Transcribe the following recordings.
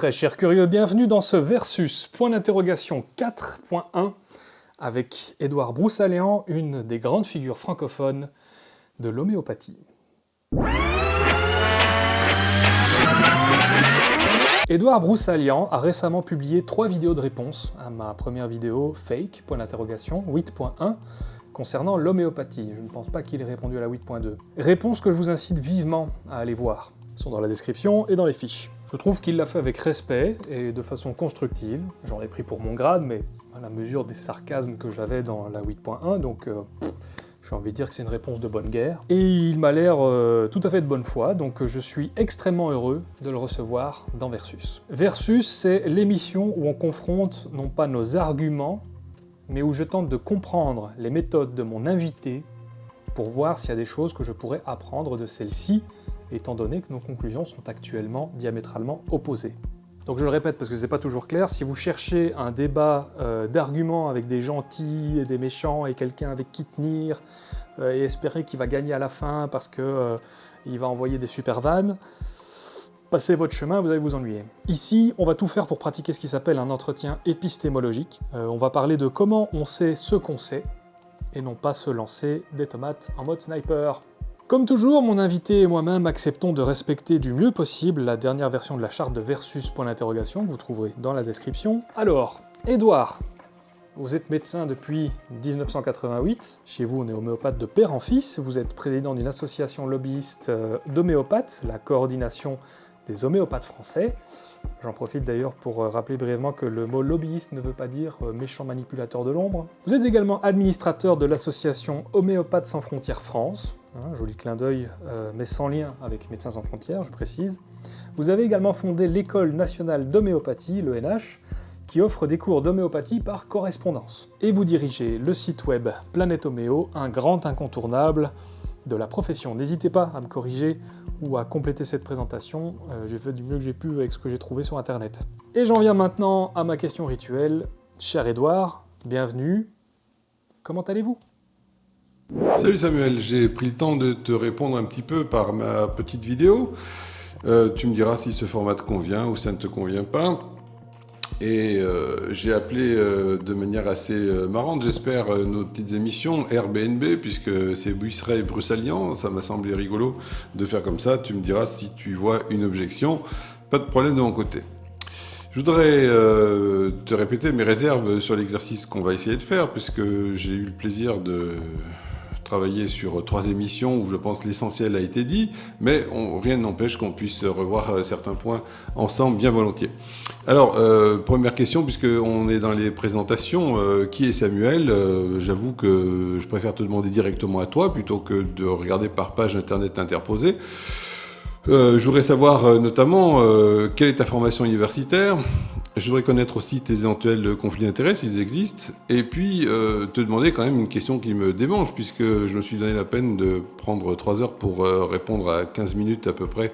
Très chers curieux, bienvenue dans ce Versus, point d'interrogation 4.1, avec Édouard Broussaléan, une des grandes figures francophones de l'homéopathie. Édouard Broussalian a récemment publié trois vidéos de réponse à ma première vidéo fake, point d'interrogation, 8.1, concernant l'homéopathie. Je ne pense pas qu'il ait répondu à la 8.2. Réponse que je vous incite vivement à aller voir. Ils sont dans la description et dans les fiches. Je trouve qu'il l'a fait avec respect et de façon constructive. J'en ai pris pour mon grade, mais à la mesure des sarcasmes que j'avais dans la 8.1, donc euh, j'ai envie de dire que c'est une réponse de bonne guerre. Et il m'a l'air euh, tout à fait de bonne foi, donc je suis extrêmement heureux de le recevoir dans Versus. Versus, c'est l'émission où on confronte non pas nos arguments, mais où je tente de comprendre les méthodes de mon invité pour voir s'il y a des choses que je pourrais apprendre de celle-ci, étant donné que nos conclusions sont actuellement diamétralement opposées. Donc je le répète parce que c'est pas toujours clair, si vous cherchez un débat euh, d'arguments avec des gentils et des méchants et quelqu'un avec qui tenir euh, et espérer qu'il va gagner à la fin parce que euh, va envoyer des super vannes, passez votre chemin, vous allez vous ennuyer. Ici, on va tout faire pour pratiquer ce qui s'appelle un entretien épistémologique. on va parler de comment on sait ce qu'on sait, et non pas se lancer des tomates en mode sniper. Comme toujours, mon invité et moi-même acceptons de respecter du mieux possible la dernière version de la charte de Versus point d'interrogation, vous trouverez dans la description. Alors, Edouard, vous êtes médecin depuis 1988, chez vous on est homéopathe de père en fils, vous êtes président d'une association lobbyiste euh, d'homéopathes, la coordination des homéopathes français. J'en profite d'ailleurs pour euh, rappeler brièvement que le mot lobbyiste ne veut pas dire euh, méchant manipulateur de l'ombre. Vous êtes également administrateur de l'association Homéopathes sans frontières France, hein, joli clin d'œil, euh, mais sans lien avec Médecins sans frontières, je précise. Vous avez également fondé l'École nationale d'homéopathie, l'ENH, qui offre des cours d'homéopathie par correspondance. Et vous dirigez le site web Planète Homéo, un grand incontournable de la profession. N'hésitez pas à me corriger ou à compléter cette présentation, euh, j'ai fait du mieux que j'ai pu avec ce que j'ai trouvé sur internet. Et j'en viens maintenant à ma question rituelle. Cher Edouard, bienvenue. Comment allez-vous? Salut Samuel, j'ai pris le temps de te répondre un petit peu par ma petite vidéo. Euh, tu me diras si ce format te convient ou ça ne te convient pas. Et euh, j'ai appelé euh, de manière assez marrante, j'espère, nos petites émissions Airbnb, puisque c'est Buisseret et ça m'a semblé rigolo de faire comme ça. Tu me diras si tu vois une objection, pas de problème de mon côté. Je voudrais te répéter mes réserves sur l'exercice qu'on va essayer de faire, puisque j'ai eu le plaisir de travaillé sur trois émissions où je pense l'essentiel a été dit, mais rien n'empêche qu'on puisse revoir euh, certains points ensemble bien volontiers. Alors, euh, première question, puisqu'on est dans les présentations, euh, qui est Samuel? J'avoue que je préfère te demander directement à toi plutôt que de regarder par page internet interposée. je voudrais savoir notamment quelle est ta formation universitaire, je voudrais connaître aussi tes éventuels conflits d'intérêts, s'ils existent, et puis euh, te demander quand même une question qui me démange, puisque je me suis donné la peine de prendre 3 heures pour euh, répondre à 15 minutes à peu près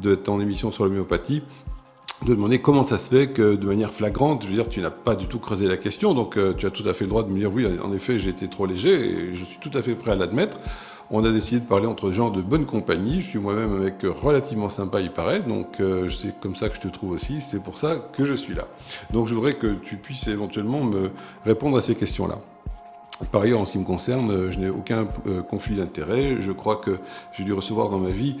de ton émission sur l'homéopathie, de demander comment ça se fait que de manière flagrante, je veux dire, tu n'as pas du tout creusé la question, donc euh, tu as tout à fait le droit de me dire oui, en effet, j'ai été trop léger, et je suis tout à fait prêt à l'admettre on a décidé de parler entre gens de bonne compagnie. Je suis moi-même un mec relativement sympa, il paraît, donc euh, c'est comme ça que je te trouve aussi, c'est pour ça que je suis là. Donc je voudrais que tu puisses éventuellement me répondre à ces questions-là. Par ailleurs, en ce qui me concerne, euh, je n'ai aucun euh, conflit d'intérêt. Je crois que j'ai dû recevoir dans ma vie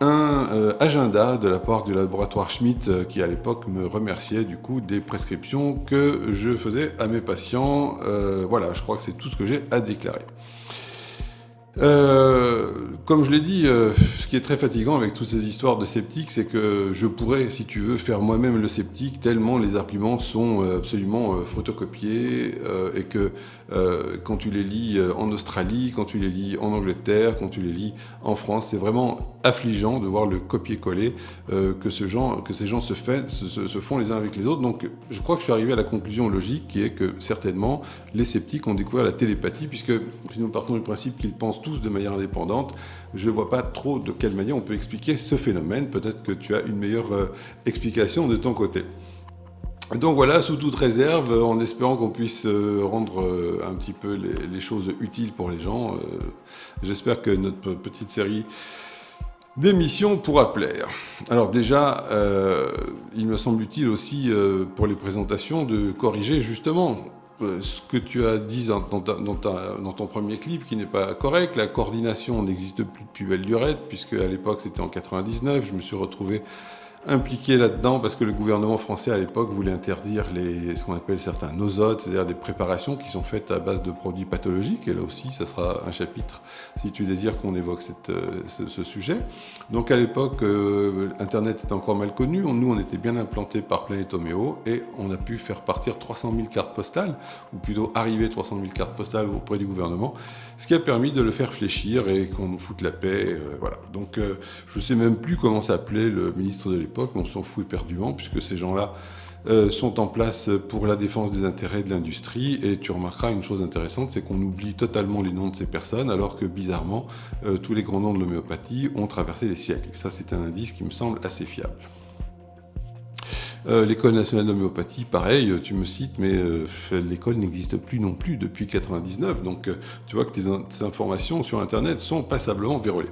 un agenda de la part du laboratoire Schmidt qui à l'époque me remerciait du coup des prescriptions que je faisais à mes patients. voilà, je crois que c'est tout ce que j'ai à déclarer. Euh, comme je l'ai dit, euh, ce qui est très fatigant avec toutes ces histoires de sceptiques, c'est que je pourrais, si tu veux, faire moi-même le sceptique, tellement les arguments sont euh, absolument photocopiés, et que quand tu les lis en Australie, quand tu les lis en Angleterre, quand tu les lis en France, c'est vraiment affligeant de voir le copier-coller que, ces gens se, font les uns avec les autres. Donc je crois que je suis arrivé à la conclusion logique qui est que certainement les sceptiques ont découvert la télépathie, puisque si nous partons du principe qu'ils pensent de manière indépendante. Je ne vois pas trop de quelle manière on peut expliquer ce phénomène. Peut-être que tu as une meilleure euh, explication de ton côté. Donc voilà, sous toute réserve, en espérant qu'on puisse euh, rendre euh, un petit peu les, choses utiles pour les gens, j'espère que notre petite série Démission pour appeler. Alors déjà, il me semble utile aussi pour les présentations de corriger justement ce que tu as dit dans, ton premier clip qui n'est pas correct. La coordination n'existe plus depuis belle lurette puisque à l'époque c'était en 99. Je me suis retrouvé impliqué là-dedans parce que le gouvernement français à l'époque voulait interdire les, ce qu'on appelle certains nosotes, c'est-à-dire des préparations qui sont faites à base de produits pathologiques. Et là aussi, ça sera un chapitre si tu désires qu'on évoque euh, ce, sujet. Donc à l'époque, euh, Internet était encore mal connu. Nous, on était bien implantés par Planète Homéo et on a pu faire partir 300 000 cartes postales, ou plutôt arriver 300 000 cartes postales auprès du gouvernement, ce qui a permis de le faire fléchir et qu'on nous foute la paix. Euh, voilà. Donc je ne sais même plus comment s'appelait le ministre de l'époque on s'en fout éperdument, puisque ces gens-là euh, sont en place pour la défense des intérêts de l'industrie. Et tu remarqueras une chose intéressante, c'est qu'on oublie totalement les noms de ces personnes, alors que bizarrement, euh, tous les grands noms de l'homéopathie ont traversé les siècles. Ça, c'est un indice qui me semble assez fiable. Euh, l'école nationale d'homéopathie, pareil, tu me cites, mais l'école n'existe plus non plus depuis 99. Donc tu vois que tes, informations sur Internet sont passablement vérolées.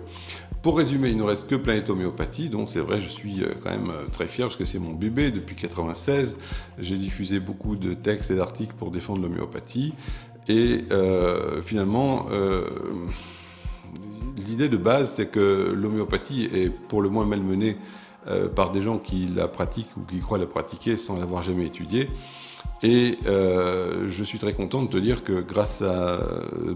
Pour résumer, il ne reste que Planète Homéopathie, donc c'est vrai, je suis euh, quand même euh, très fier parce que c'est mon bébé depuis 96. J'ai diffusé beaucoup de textes et d'articles pour défendre l'homéopathie. Et euh, finalement, l'idée de base, c'est que l'homéopathie est pour le moins malmenée par des gens qui la pratiquent ou qui croient la pratiquer sans l'avoir jamais étudiée. Et euh, je suis très content de te dire que grâce à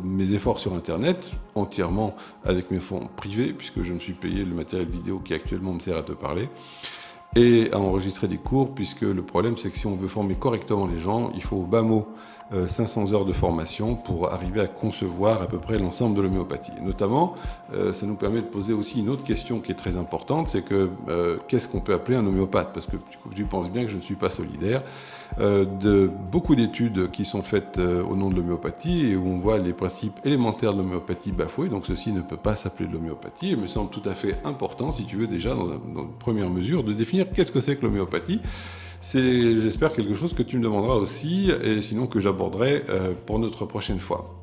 mes efforts sur Internet, entièrement avec mes fonds privés, puisque je me suis payé le matériel vidéo qui actuellement me sert à te parler, et à enregistrer des cours, puisque le problème c'est que si on veut former correctement les gens, il faut au bas mot 500 heures de formation pour arriver à concevoir à peu près l'ensemble de l'homéopathie. Notamment, euh, ça nous permet de poser aussi une autre question qui est très importante, c'est que euh, qu'est-ce qu'on peut appeler un homéopathe? Parce que tu penses bien que je ne suis pas solidaire. Euh, de beaucoup d'études qui sont faites au nom de l'homéopathie et où on voit les principes élémentaires de l'homéopathie bafoués, donc ceci ne peut pas s'appeler de l'homéopathie. Il me semble tout à fait important, si tu veux déjà, dans une première mesure, de définir qu'est-ce que c'est que l'homéopathie c'est, j'espère, quelque chose que tu me demanderas aussi, et sinon que j'aborderai euh, pour notre prochaine fois.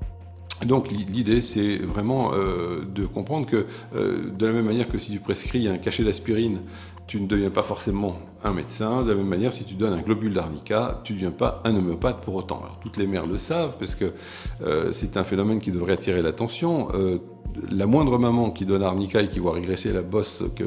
Donc l'idée, c'est vraiment euh, de comprendre que euh, de la même manière que si tu prescris un cachet d'aspirine, tu ne deviens pas forcément un médecin. De la même manière, si tu donnes un globule d'arnica, tu ne deviens pas un homéopathe pour autant. Toutes les mères le savent, parce que c'est un phénomène qui devrait attirer l'attention la moindre maman qui donne arnica et qui voit régresser la bosse que,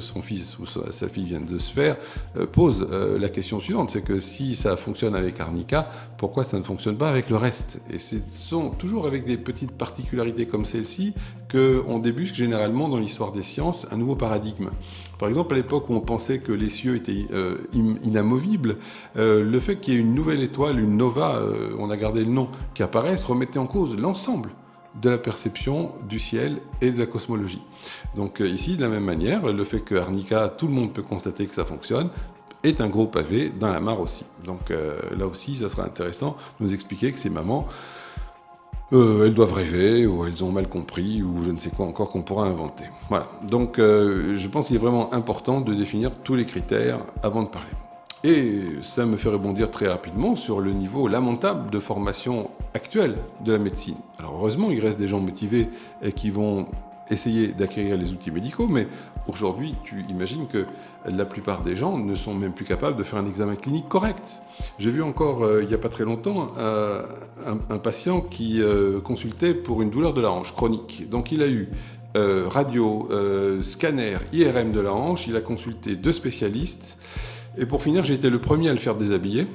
son fils ou sa, fille viennent de se faire, euh, pose euh, la question suivante, c'est que si ça fonctionne avec arnica, pourquoi ça ne fonctionne pas avec le reste? Et ce sont toujours avec des petites particularités comme celle-ci qu'on débusque généralement dans l'histoire des sciences un nouveau paradigme. Par exemple, à l'époque où on pensait que les cieux étaient euh, inamovibles, le fait qu'il y ait une nouvelle étoile, une nova, on a gardé le nom, qui apparaisse, remettait en cause l'ensemble de la perception du ciel et de la cosmologie. Donc euh, ici, de la même manière, le fait que Arnica, tout le monde peut constater que ça fonctionne, est un gros pavé dans la mare aussi. Donc euh, là aussi, ça sera intéressant de nous expliquer que ces mamans, euh, elles doivent rêver, ou elles ont mal compris, ou je ne sais quoi encore qu'on pourra inventer. Voilà. Donc je pense qu'il est vraiment important de définir tous les critères avant de parler. Et ça me fait rebondir très rapidement sur le niveau lamentable de formation actuelle de la médecine. Alors heureusement, il reste des gens motivés et qui vont essayer d'acquérir les outils médicaux, mais aujourd'hui, tu imagines que la plupart des gens ne sont même plus capables de faire un examen clinique correct. J'ai vu encore, euh, il n'y a pas très longtemps, euh, un, patient qui euh, consultait pour une douleur de la hanche chronique. Donc il a eu radio, scanner, IRM de la hanche, il a consulté deux spécialistes, et pour finir, j'ai été le premier à le faire déshabiller.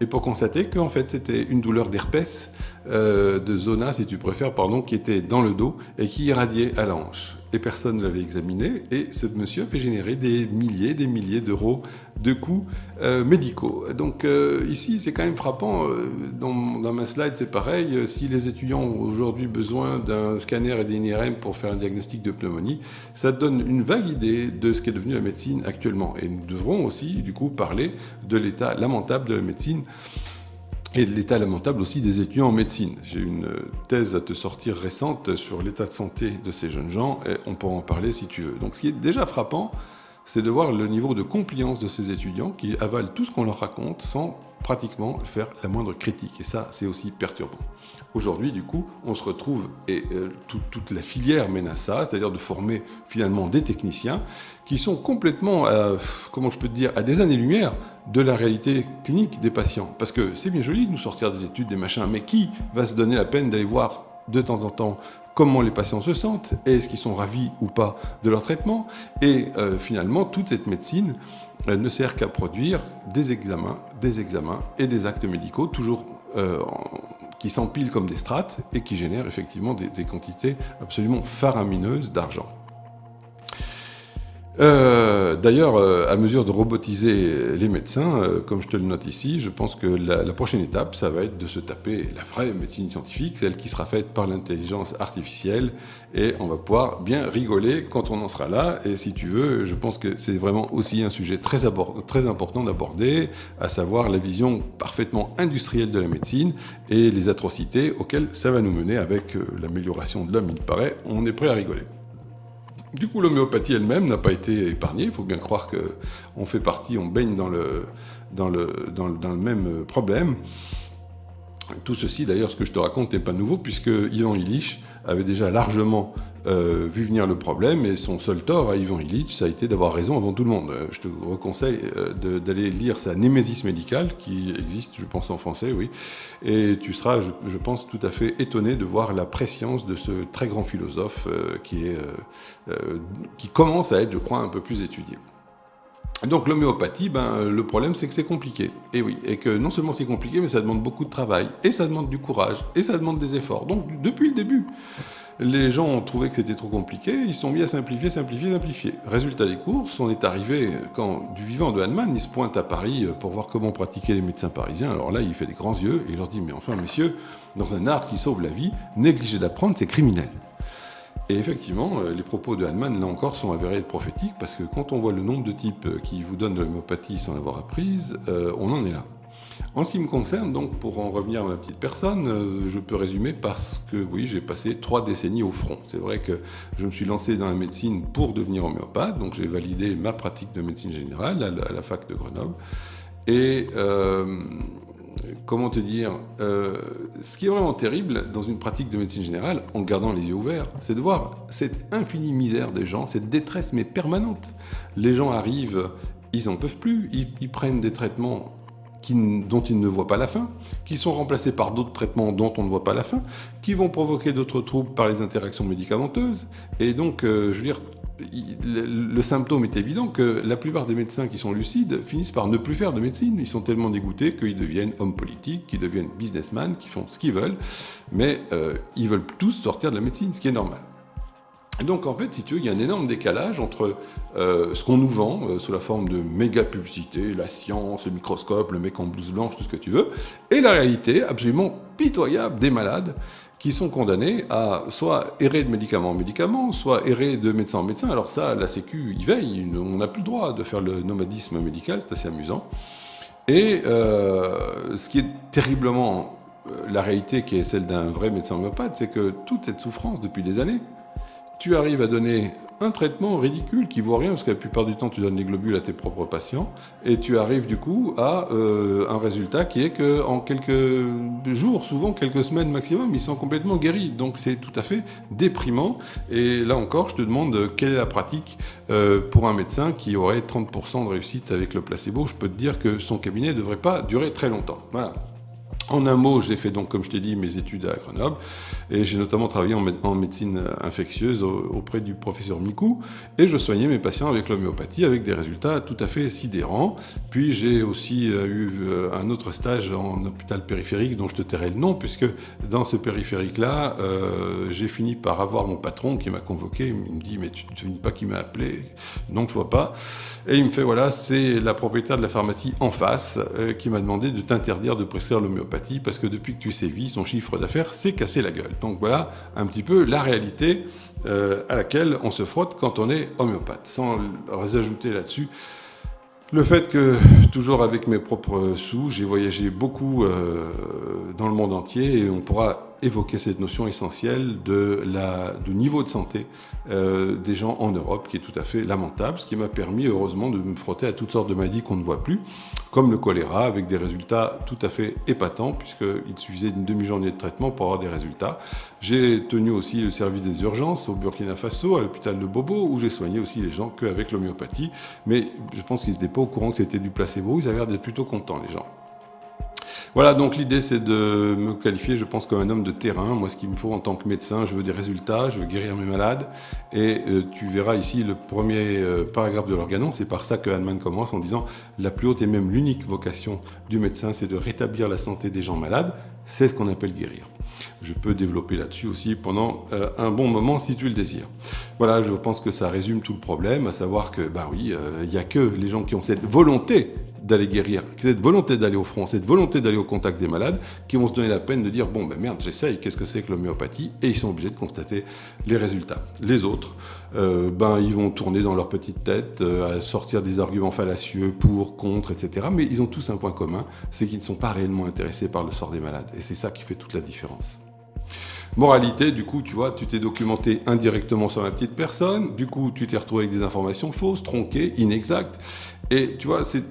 Et pour constater qu'en fait c'était une douleur d'herpès, euh, de zona si tu préfères, pardon, qui était dans le dos et qui irradiait à la hanche et personne ne l'avait examiné, et ce monsieur avait généré des milliers, des milliers d'euros de coûts euh, médicaux. Donc euh, ici, c'est quand même frappant, euh, dans, ma slide c'est pareil, si les étudiants ont aujourd'hui besoin d'un scanner et d'un IRM pour faire un diagnostic de pneumonie, ça donne une vague idée de ce qu'est devenu la médecine actuellement. Et nous devrons aussi, du coup, parler de l'état lamentable de la médecine et de l'état lamentable aussi des étudiants en médecine. J'ai une thèse à te sortir récente sur l'état de santé de ces jeunes gens, et on pourra en parler si tu veux. Donc ce qui est déjà frappant, c'est de voir le niveau de compliance de ces étudiants qui avalent tout ce qu'on leur raconte sans pratiquement faire la moindre critique. Et ça, c'est aussi perturbant. Aujourd'hui, du coup, on se retrouve, et euh, toute la filière mène à ça, c'est-à-dire de former finalement des techniciens qui sont complètement, comment je peux te dire, à des années-lumière de la réalité clinique des patients. Parce que c'est bien joli de nous sortir des études, des machins, mais qui va se donner la peine d'aller voir de temps en temps comment les patients se sentent, est-ce qu'ils sont ravis ou pas de leur traitement, et euh, finalement toute cette médecine ne sert qu'à produire des examens, des examens et des actes médicaux, toujours euh, qui s'empilent comme des strates et qui génèrent effectivement des quantités absolument faramineuses d'argent. Euh, d'ailleurs, euh, à mesure de robotiser les médecins, euh, comme je te le note ici, je pense que la, prochaine étape, ça va être de se taper la vraie médecine scientifique, celle qui sera faite par l'intelligence artificielle, et on va pouvoir bien rigoler quand on en sera là. Et si tu veux, je pense que c'est vraiment aussi un sujet très, très important d'aborder, à savoir la vision parfaitement industrielle de la médecine et les atrocités auxquelles ça va nous mener avec l'amélioration de l'homme, il paraît. On est prêt à rigoler. Du coup, l'homéopathie elle-même n'a pas été épargnée. Il faut bien croire qu'on fait partie, on baigne dans le, dans le, dans le, même problème. Tout ceci, d'ailleurs, ce que je te raconte n'est pas nouveau, puisque Ivan Illich avait déjà largement euh, vu venir le problème, et son seul tort à Ivan Illich, ça a été d'avoir raison avant tout le monde. Euh, je te reconseille euh, d'aller lire sa Némésis médicale, qui existe, je pense, en français, oui, et tu seras, je, pense, tout à fait étonné de voir la préscience de ce très grand philosophe qui, est, qui commence à être, je crois, un peu plus étudié. Donc l'homéopathie, ben, le problème c'est que c'est compliqué. Et oui, et que non seulement c'est compliqué, mais ça demande beaucoup de travail, et ça demande du courage, et ça demande des efforts. Donc depuis le début, les gens ont trouvé que c'était trop compliqué, ils sont mis à simplifier, simplifier, simplifier. Résultat des courses, on est arrivé, quand du vivant de Hahnemann, il se pointe à Paris pour voir comment pratiquer les médecins parisiens. Alors là, il fait des grands yeux, et il leur dit, mais enfin messieurs, dans un art qui sauve la vie, négliger d'apprendre, c'est criminel. Et effectivement, euh, les propos de Hahnemann, là encore, sont avérés prophétiques, parce que quand on voit le nombre de types euh, qui vous donnent l'homéopathie sans l'avoir apprise, euh, on en est là. En ce qui me concerne, donc, pour en revenir à ma petite personne, je peux résumer parce que, oui, j'ai passé trois décennies au front. C'est vrai que je me suis lancé dans la médecine pour devenir homéopathe, donc j'ai validé ma pratique de médecine générale à la, fac de Grenoble. Et comment te dire, euh, ce qui est vraiment terrible dans une pratique de médecine générale, en gardant les yeux ouverts, c'est de voir cette infinie misère des gens, cette détresse mais permanente. Les gens arrivent, ils n'en peuvent plus, ils, prennent des traitements dont ils ne voient pas la fin, qui sont remplacés par d'autres traitements dont on ne voit pas la fin, qui vont provoquer d'autres troubles par les interactions médicamenteuses. Et donc, euh, je veux dire, le, symptôme est évident que la plupart des médecins qui sont lucides finissent par ne plus faire de médecine. Ils sont tellement dégoûtés qu'ils deviennent hommes politiques, qu'ils deviennent businessmen, qui font ce qu'ils veulent, mais euh, ils veulent tous sortir de la médecine, ce qui est normal. Donc en fait, si tu veux, il y a un énorme décalage entre euh, ce qu'on nous vend euh, sous la forme de méga publicité, la science, le microscope, le mec en blouse blanche, tout ce que tu veux, et la réalité absolument pitoyable des malades qui sont condamnés à soit errer de médicament en médicament, soit errer de médecin en médecin. Alors ça, la Sécu y veille, on n'a plus le droit de faire le nomadisme médical, c'est assez amusant. Et euh, ce qui est terriblement la réalité qui est celle d'un vrai médecin homéopathe, c'est que toute cette souffrance depuis des années, tu arrives à donner un traitement ridicule qui vaut rien, parce que la plupart du temps, tu donnes les globules à tes propres patients, et tu arrives du coup à euh, un résultat qui est qu'en quelques jours, souvent quelques semaines maximum, ils sont complètement guéris. Donc c'est tout à fait déprimant. Et là encore, je te demande quelle est la pratique euh, pour un médecin qui aurait 30% de réussite avec le placebo? Je peux te dire que son cabinet ne devrait pas durer très longtemps. Voilà. En un mot, j'ai fait donc, comme je t'ai dit, mes études à Grenoble et j'ai notamment travaillé en, médecine infectieuse auprès du professeur Mikou et je soignais mes patients avec l'homéopathie avec des résultats tout à fait sidérants. Puis j'ai aussi euh, eu euh, un autre stage en hôpital périphérique dont je te tairai le nom puisque dans ce périphérique-là, euh, j'ai fini par avoir mon patron qui m'a convoqué. Il me dit mais tu ne sais pas qui m'a appelé Non, je vois pas. Et il me fait voilà, c'est la propriétaire de la pharmacie en face qui m'a demandé de t'interdire de prescrire l'homéopathie parce que depuis que tu sévis, son chiffre d'affaires s'est cassé la gueule. Donc voilà un petit peu la réalité euh, à laquelle on se frotte quand on est homéopathe. Sans ajouter là-dessus le fait que, toujours avec mes propres sous, j'ai voyagé beaucoup euh, dans le monde entier et on pourra évoqué cette notion essentielle de la, du niveau de santé euh, des gens en Europe, qui est tout à fait lamentable, ce qui m'a permis heureusement de me frotter à toutes sortes de maladies qu'on ne voit plus, comme le choléra, avec des résultats tout à fait épatants, puisqu'il suffisait d'une demi-journée de traitement pour avoir des résultats. J'ai tenu aussi le service des urgences au Burkina Faso, à l'hôpital de Bobo, où j'ai soigné aussi les gens qu'avec l'homéopathie, mais je pense qu'ils n'étaient pas au courant que c'était du placebo, ils avaient l'air d'être plutôt contents les gens. Voilà, donc l'idée c'est de me qualifier, je pense, comme un homme de terrain. Moi, ce qu'il me faut en tant que médecin, je veux des résultats, je veux guérir mes malades. Et euh, tu verras ici le premier euh, paragraphe de l'organon, c'est par ça que Hahnemann commence en disant « La plus haute et même l'unique vocation du médecin, c'est de rétablir la santé des gens malades. C'est ce qu'on appelle guérir. » Je peux développer là-dessus aussi pendant euh, un bon moment si tu le désires. Voilà, je pense que ça résume tout le problème, à savoir que, ben oui, il n'y a que les gens qui ont cette volonté d'aller guérir, cette volonté d'aller au front, cette volonté d'aller au contact des malades, qui vont se donner la peine de dire bon ben merde, j'essaye, qu'est-ce que c'est que l'homéopathie? Et ils sont obligés de constater les résultats. Les autres, euh, ben ils vont tourner dans leur petite tête, euh, à sortir des arguments fallacieux pour, contre, etc. Mais ils ont tous un point commun, c'est qu'ils ne sont pas réellement intéressés par le sort des malades. Et c'est ça qui fait toute la différence. Moralité, du coup, tu vois, tu t'es documenté indirectement sur la petite personne, du coup, tu t'es retrouvé avec des informations fausses, tronquées, inexactes, et tu vois, c'est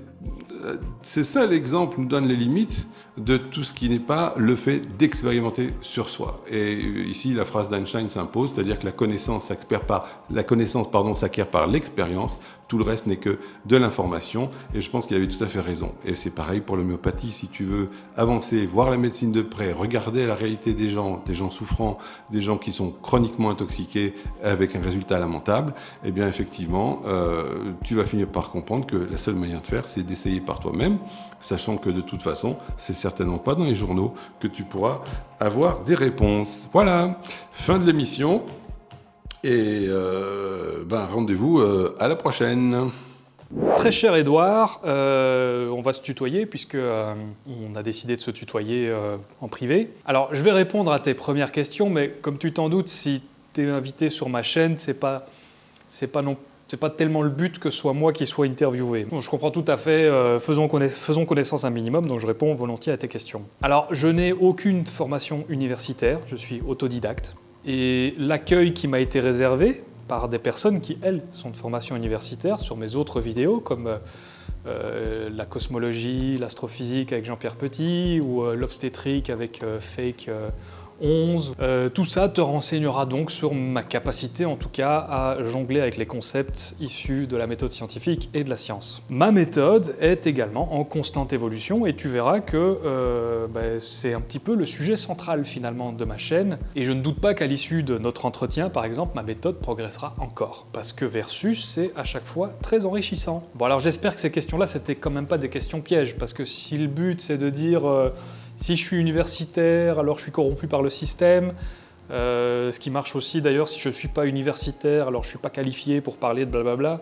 c'est ça l'exemple nous donne les limites de tout ce qui n'est pas le fait d'expérimenter sur soi. Et ici, la phrase d'Einstein s'impose, c'est-à-dire que la connaissance s'acquiert par, la connaissance, pardon, s'acquiert par l'expérience, tout le reste n'est que de l'information, et je pense qu'il avait tout à fait raison. Et c'est pareil pour l'homéopathie, si tu veux avancer, voir la médecine de près, regarder la réalité des gens, des gens souffrants, des gens qui sont chroniquement intoxiqués avec un résultat lamentable, eh bien effectivement, euh, tu vas finir par comprendre que la seule manière de faire, c'est d'essayer par toi-même, sachant que de toute façon, c'est certainement pas dans les journaux que tu pourras avoir des réponses. Voilà, fin de l'émission. Et euh, ben, rendez-vous euh, à la prochaine. Très cher Edouard, euh, on va se tutoyer puisque on a décidé de se tutoyer en privé. Alors je vais répondre à tes premières questions, mais comme tu t'en doutes, si tu es invité sur ma chaîne, c'est pas pas non c'est pas tellement le but que ce soit moi qui sois interviewé. je comprends tout à fait, euh, faisons, connaissance un minimum, donc je réponds volontiers à tes questions. Alors, je n'ai aucune formation universitaire, je suis autodidacte, et l'accueil qui m'a été réservé par des personnes qui, elles, sont de formation universitaire sur mes autres vidéos, comme euh, euh, la cosmologie, l'astrophysique avec Jean-Pierre Petit, ou l'obstétrique avec Fake 11. Euh, tout ça te renseignera donc sur ma capacité en tout cas à jongler avec les concepts issus de la méthode scientifique et de la science. Ma méthode est également en constante évolution et tu verras que euh, ben, c'est un petit peu le sujet central finalement de ma chaîne et je ne doute pas qu'à l'issue de notre entretien par exemple ma méthode progressera encore parce que Versus c'est à chaque fois très enrichissant. Bon alors j'espère que ces questions là c'était quand même pas des questions pièges parce que si le but c'est de dire euh, si je suis universitaire, alors je suis corrompu par le système. Euh, ce qui marche aussi d'ailleurs, si je ne suis pas universitaire, alors je ne suis pas qualifié pour parler de blablabla.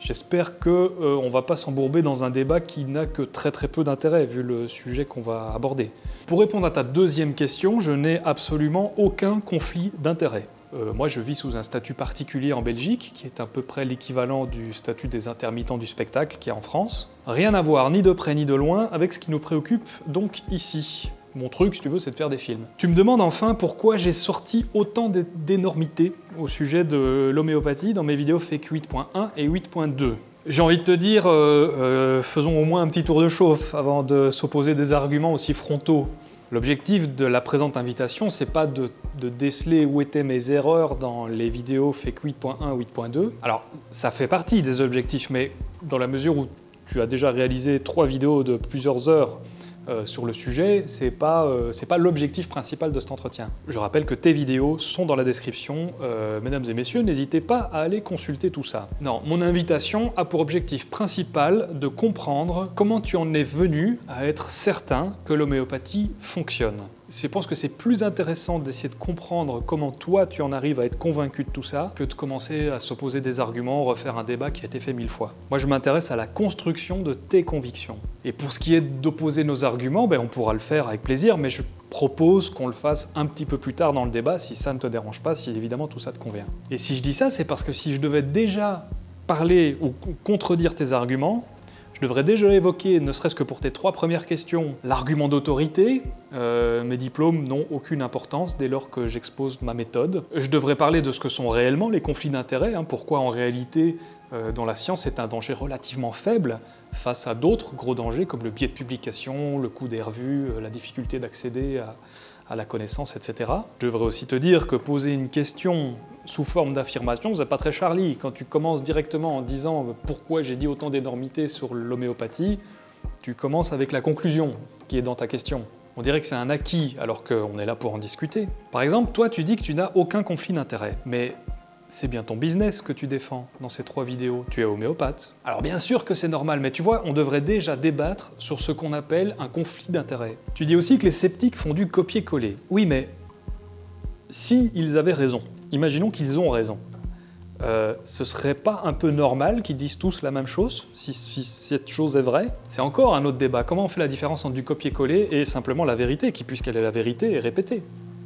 J'espère qu'on euh, ne va pas s'embourber dans un débat qui n'a que très très peu d'intérêt vu le sujet qu'on va aborder. Pour répondre à ta deuxième question, je n'ai absolument aucun conflit d'intérêt. Euh, moi, je vis sous un statut particulier en Belgique, qui est à peu près l'équivalent du statut des intermittents du spectacle qui est en France. Rien à voir, ni de près ni de loin, avec ce qui nous préoccupe donc ici. Mon truc, si tu veux, c'est de faire des films. Tu me demandes enfin pourquoi j'ai sorti autant d'énormités au sujet de l'homéopathie dans mes vidéos Fake 8.1 et 8.2. J'ai envie de te dire, euh, euh, faisons au moins un petit tour de chauffe avant de s'opposer des arguments aussi frontaux L'objectif de la présente invitation, c'est pas de, déceler où étaient mes erreurs dans les vidéos Fake 8.1 8.2. Alors, ça fait partie des objectifs, mais dans la mesure où tu as déjà réalisé trois vidéos de plusieurs heures euh, sur le sujet, c'est pas, euh, pas l'objectif principal de cet entretien. Je rappelle que tes vidéos sont dans la description. Euh, mesdames et messieurs, n'hésitez pas à aller consulter tout ça. Non, mon invitation a pour objectif principal de comprendre comment tu en es venu à être certain que l'homéopathie fonctionne je pense que c'est plus intéressant d'essayer de comprendre comment toi tu en arrives à être convaincu de tout ça que de commencer à s'opposer des arguments, refaire un débat qui a été fait mille fois. Moi je m'intéresse à la construction de tes convictions. Et pour ce qui est d'opposer nos arguments, ben, on pourra le faire avec plaisir, mais je propose qu'on le fasse un petit peu plus tard dans le débat si ça ne te dérange pas, si évidemment tout ça te convient. Et si je dis ça, c'est parce que si je devais déjà parler ou contredire tes arguments, Je devrais déjà évoquer, ne serait-ce que pour tes trois premières questions, l'argument d'autorité. Euh, mes diplômes n'ont aucune importance dès lors que j'expose ma méthode. Je devrais parler de ce que sont réellement les conflits d'intérêts, hein, pourquoi en réalité euh, dans la science c'est un danger relativement faible face à d'autres gros dangers comme le biais de publication, le coût des revues, euh, la difficulté d'accéder à, à la connaissance, etc. Je devrais aussi te dire que poser une question sous forme d'affirmation, c'est pas très Charlie. Quand tu commences directement en disant pourquoi j'ai dit autant d'énormité sur l'homéopathie, tu commences avec la conclusion qui est dans ta question. On dirait que c'est un acquis alors qu'on est là pour en discuter. Par exemple, toi tu dis que tu n'as aucun conflit d'intérêt, mais c'est bien ton business que tu défends dans ces trois vidéos. Tu es homéopathe. Alors bien sûr que c'est normal, mais tu vois, on devrait déjà débattre sur ce qu'on appelle un conflit d'intérêts. Tu dis aussi que les sceptiques font du copier-coller. Oui, mais si ils avaient raison, imaginons qu'ils ont raison, euh, ce serait pas un peu normal qu'ils disent tous la même chose, si, si cette chose est vraie? C'est encore un autre débat. Comment on fait la différence entre du copier-coller et simplement la vérité, qui puisqu'elle est la vérité, est répétée?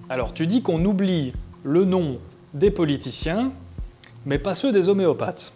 Alors tu dis qu'on oublie le nom des politiciens, mais pas ceux des homéopathes.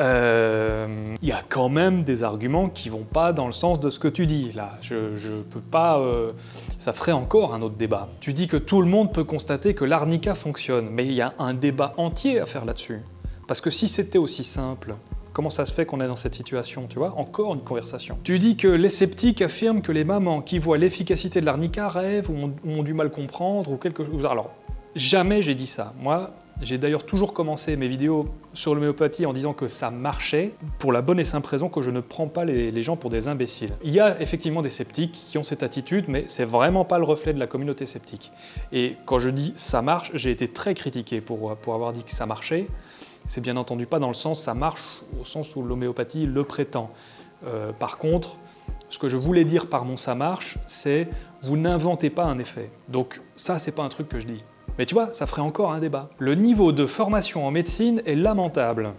Euh, y a quand même des arguments qui vont pas dans le sens de ce que tu dis, là. Je, je peux pas... Euh, ça ferait encore un autre débat. Tu dis que tout le monde peut constater que l'arnica fonctionne, mais il y a un débat entier à faire là-dessus. Parce que si c'était aussi simple, Comment ça se fait qu'on est dans cette situation, tu vois? Encore une conversation. Tu dis que les sceptiques affirment que les mamans qui voient l'efficacité de l'arnica rêvent ou ont, du mal comprendre ou quelque chose. Alors, Jamais j'ai dit ça. Moi, j'ai d'ailleurs toujours commencé mes vidéos sur l'homéopathie en disant que ça marchait, pour la bonne et simple raison que je ne prends pas les, gens pour des imbéciles. Il y a effectivement des sceptiques qui ont cette attitude, mais c'est vraiment pas le reflet de la communauté sceptique. Et quand je dis ça marche, j'ai été très critiqué pour, pour avoir dit que ça marchait. C'est bien entendu pas dans le sens ça marche au sens où l'homéopathie le prétend. Euh, par contre, ce que je voulais dire par mon ça marche, c'est vous n'inventez pas un effet. Donc ça, c'est pas un truc que je dis. Mais tu vois, ça ferait encore un débat. Le niveau de formation en médecine est lamentable.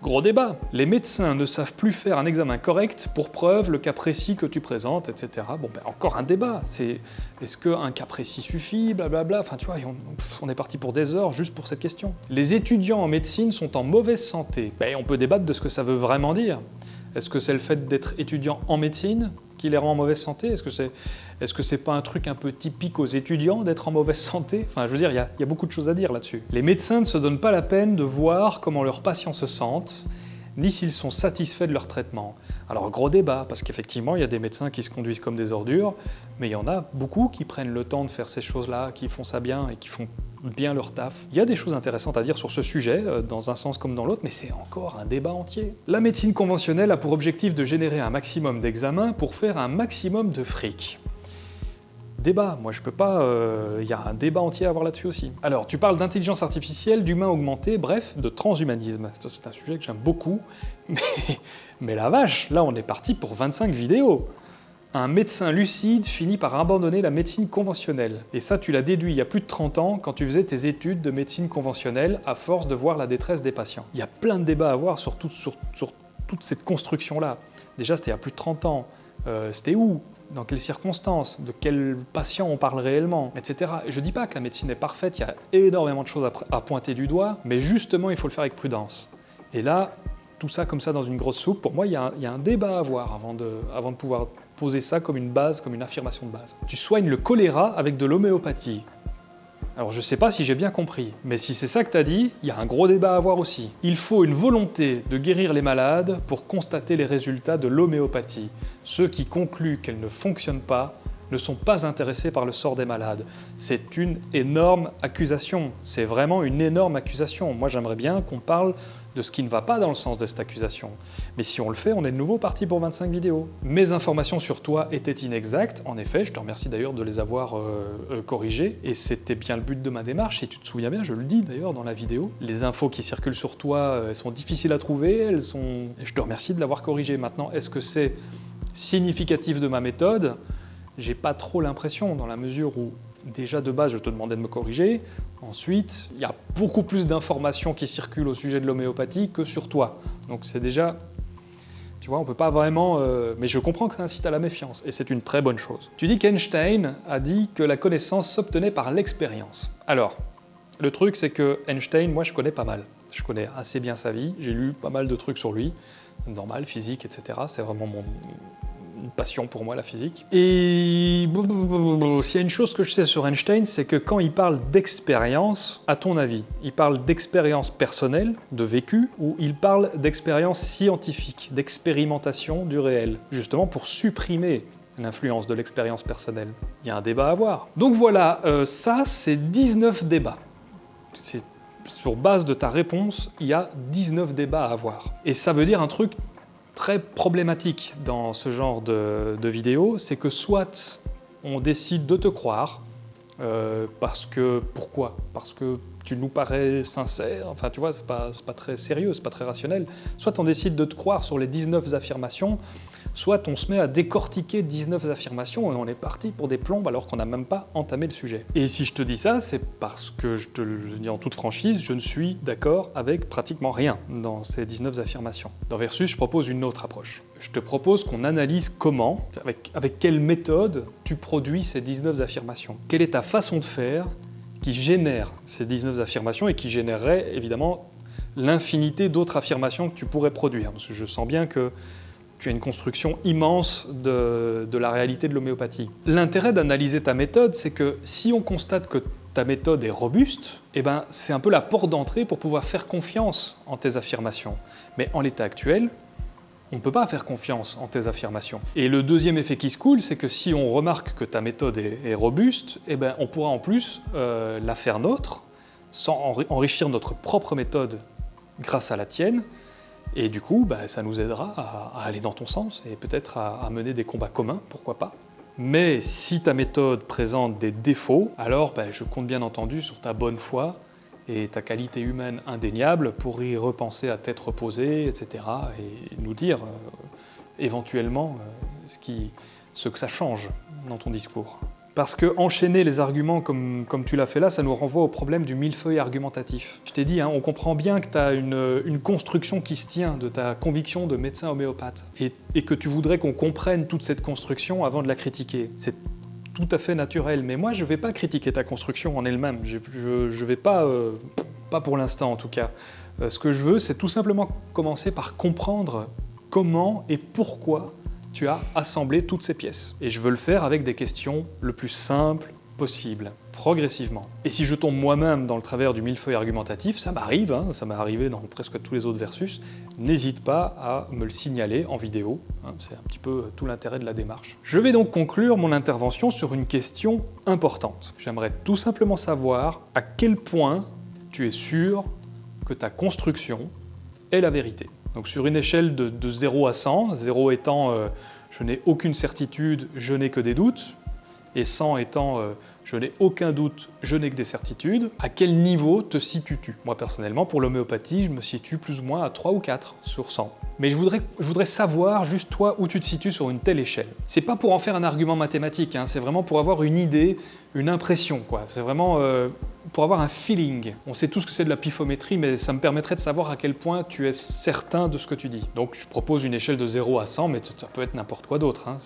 Gros débat. Les médecins ne savent plus faire un examen correct pour preuve le cas précis que tu présentes, etc. Bon, ben encore un débat. C'est est-ce qu'un cas précis suffit, blablabla? Enfin, tu vois, on, est parti pour des heures juste pour cette question. Les étudiants en médecine sont en mauvaise santé. Ben, on peut débattre de ce que ça veut vraiment dire. Est-ce que c'est le fait d'être étudiant en médecine? Qui les rend en mauvaise santé? Est-ce que c'est est -ce pas un truc un peu typique aux étudiants d'être en mauvaise santé? Enfin, je veux dire, il y, a beaucoup de choses à dire là-dessus. Les médecins ne se donnent pas la peine de voir comment leurs patients se sentent, ni s'ils sont satisfaits de leur traitement. Alors gros débat, parce qu'effectivement il y a des médecins qui se conduisent comme des ordures, mais il y en a beaucoup qui prennent le temps de faire ces choses-là, qui font ça bien et qui font bien leur taf. Il y a des choses intéressantes à dire sur ce sujet, euh, dans un sens comme dans l'autre, mais c'est encore un débat entier. La médecine conventionnelle a pour objectif de générer un maximum d'examens pour faire un maximum de fric. Débat, moi je peux pas... Il euh, y a un débat entier à avoir là-dessus aussi. Alors, tu parles d'intelligence artificielle, d'humain augmenté, bref, de transhumanisme. C'est un sujet que j'aime beaucoup, mais, mais la vache, là on est parti pour 25 vidéos un médecin lucide finit par abandonner la médecine conventionnelle. Et ça, tu l'as déduit il y a plus de 30 ans quand tu faisais tes études de médecine conventionnelle à force de voir la détresse des patients. Il y a plein de débats à avoir sur, toute cette construction-là. Déjà, c'était il y a plus de 30 ans. Euh, c'était où? Dans quelles circonstances, de quels patients on parle réellement, etc. Et je dis pas que la médecine est parfaite, il y a énormément de choses à, pointer du doigt, mais justement, il faut le faire avec prudence. Et là, tout ça comme ça dans une grosse soupe, pour moi, il y a, un débat à avoir avant de, pouvoir poser ça comme une base, comme une affirmation de base. Tu soignes le choléra avec de l'homéopathie. Alors je sais pas si j'ai bien compris, mais si c'est ça que t'as dit, il y a un gros débat à avoir aussi. Il faut une volonté de guérir les malades pour constater les résultats de l'homéopathie. Ceux qui concluent qu'elle ne fonctionne pas ne sont pas intéressés par le sort des malades. C'est une énorme accusation. C'est vraiment une énorme accusation. Moi, j'aimerais bien qu'on parle de ce qui ne va pas dans le sens de cette accusation. Mais si on le fait, on est de nouveau parti pour 25 vidéos. Mes informations sur toi étaient inexactes, en effet, je te remercie d'ailleurs de les avoir euh, euh, corrigées, et c'était bien le but de ma démarche, si tu te souviens bien, je le dis d'ailleurs dans la vidéo. Les infos qui circulent sur toi, euh, elles sont difficiles à trouver, elles sont... je te remercie de l'avoir corrigé. Maintenant, est-ce que c'est significatif de ma méthode? J'ai pas trop l'impression, dans la mesure où déjà de base je te demandais de me corriger, ensuite il y a beaucoup plus d'informations qui circulent au sujet de l'homéopathie que sur toi. Donc c'est déjà, tu vois, on peut pas vraiment... Euh, mais je comprends que ça incite à la méfiance, et c'est une très bonne chose. Tu dis qu'Einstein a dit que la connaissance s'obtenait par l'expérience. Alors, le truc c'est que Einstein, moi je connais pas mal. Je connais assez bien sa vie, j'ai lu pas mal de trucs sur lui. normale, physique, etc. C'est vraiment mon, une passion pour moi, la physique. Et s'il y a une chose que je sais sur Einstein, c'est que quand il parle d'expérience, à ton avis, il parle d'expérience personnelle, de vécu, ou il parle d'expérience scientifique, d'expérimentation du réel, justement pour supprimer l'influence de l'expérience personnelle? Il y a un débat à avoir. Donc voilà, euh, ça c'est 19 débats. Sur base de ta réponse, il y a 19 débats à avoir. Et ça veut dire un truc très problématique dans ce genre de, vidéo, c'est que soit on décide de te croire, euh, parce que, pourquoi? Parce que tu nous parais sincère, enfin tu vois, c'est pas, pas très sérieux, c'est pas très rationnel. Soit on décide de te croire sur les 19 affirmations, soit on se met à décortiquer 19 affirmations et on est parti pour des plombes alors qu'on n'a même pas entamé le sujet. Et si je te dis ça, c'est parce que, je te le dis en toute franchise, je ne suis d'accord avec pratiquement rien dans ces 19 affirmations. Dans Versus, je propose une autre approche. Je te propose qu'on analyse comment, avec, quelle méthode tu produis ces 19 affirmations. Quelle est ta façon de faire qui génère ces 19 affirmations et qui générerait évidemment l'infinité d'autres affirmations que tu pourrais produire? Parce que je sens bien que tu as une construction immense de, la réalité de l'homéopathie. L'intérêt d'analyser ta méthode, c'est que si on constate que ta méthode est robuste, eh ben, c'est un peu la porte d'entrée pour pouvoir faire confiance en tes affirmations. Mais en l'état actuel, on ne peut pas faire confiance en tes affirmations. Et le deuxième effet qui se coule, c'est que si on remarque que ta méthode est, robuste, eh ben, on pourra en plus euh, la faire nôtre, sans enrichir notre propre méthode grâce à la tienne, et du coup, bah, ça nous aidera à, aller dans ton sens et peut-être à, mener des combats communs, pourquoi pas. Mais si ta méthode présente des défauts, alors bah, je compte bien entendu sur ta bonne foi et ta qualité humaine indéniable pour y repenser à tête reposée, etc. et nous dire euh, éventuellement euh, ce, que ça change dans ton discours. Parce que enchaîner les arguments comme, comme tu l'as fait là, ça nous renvoie au problème du millefeuille argumentatif. Je t'ai dit, hein, on comprend bien que tu as une, une, construction qui se tient de ta conviction de médecin homéopathe et, et que tu voudrais qu'on comprenne toute cette construction avant de la critiquer. C'est tout à fait naturel, mais moi je vais pas critiquer ta construction en elle-même, je ne vais pas, euh, pas pour l'instant en tout cas. Euh, ce que je veux, c'est tout simplement commencer par comprendre comment et pourquoi tu as assemblé toutes ces pièces. Et je veux le faire avec des questions le plus simples possible, progressivement. Et si je tombe moi-même dans le travers du millefeuille argumentatif, ça m'arrive, hein, ça m'est arrivé dans presque tous les autres versus, n'hésite pas à me le signaler en vidéo, hein, c'est un petit peu tout l'intérêt de la démarche. Je vais donc conclure mon intervention sur une question importante. J'aimerais tout simplement savoir à quel point tu es sûr que ta construction est la vérité. Donc sur une échelle de, 0 à 100, 0 étant euh, je n'ai aucune certitude, je n'ai que des doutes, et 100 étant euh, je n'ai aucun doute, je n'ai que des certitudes, à quel niveau te situes-tu? Moi personnellement, pour l'homéopathie, je me situe plus ou moins à 3 ou 4 sur 100. Mais je voudrais, savoir juste toi où tu te situes sur une telle échelle. C'est pas pour en faire un argument mathématique, hein, c'est vraiment pour avoir une idée, une impression. C'est vraiment euh, pour avoir un feeling. On sait tous que c'est de la pifométrie, mais ça me permettrait de savoir à quel point tu es certain de ce que tu dis. Donc je propose une échelle de 0 à 100, mais ça peut être n'importe quoi d'autre. Hein.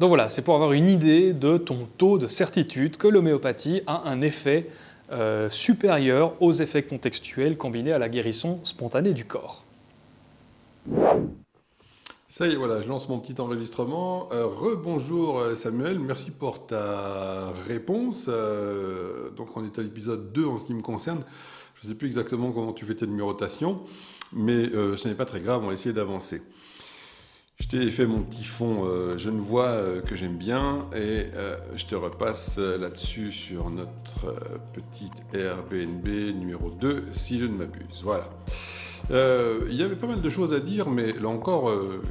Donc voilà, c'est pour avoir une idée de ton taux de certitude que l'homéopathie a un effet euh, supérieur aux effets contextuels combinés à la guérison spontanée du corps. Ça y est, voilà, je lance mon petit enregistrement. Euh, rebonjour euh, Samuel, merci pour ta réponse. Euh, donc on est à l'épisode 2 en ce qui me concerne. Je ne sais plus exactement comment tu fais tes numérotations, mais ce n'est pas très grave, on va essayer d'avancer. Je t'ai fait mon petit fond Je ne vois que j'aime bien et je te repasse là-dessus sur notre petite Airbnb numéro 2 si je ne m'abuse. Voilà. Euh, il y avait pas mal de choses à dire, mais là encore, euh,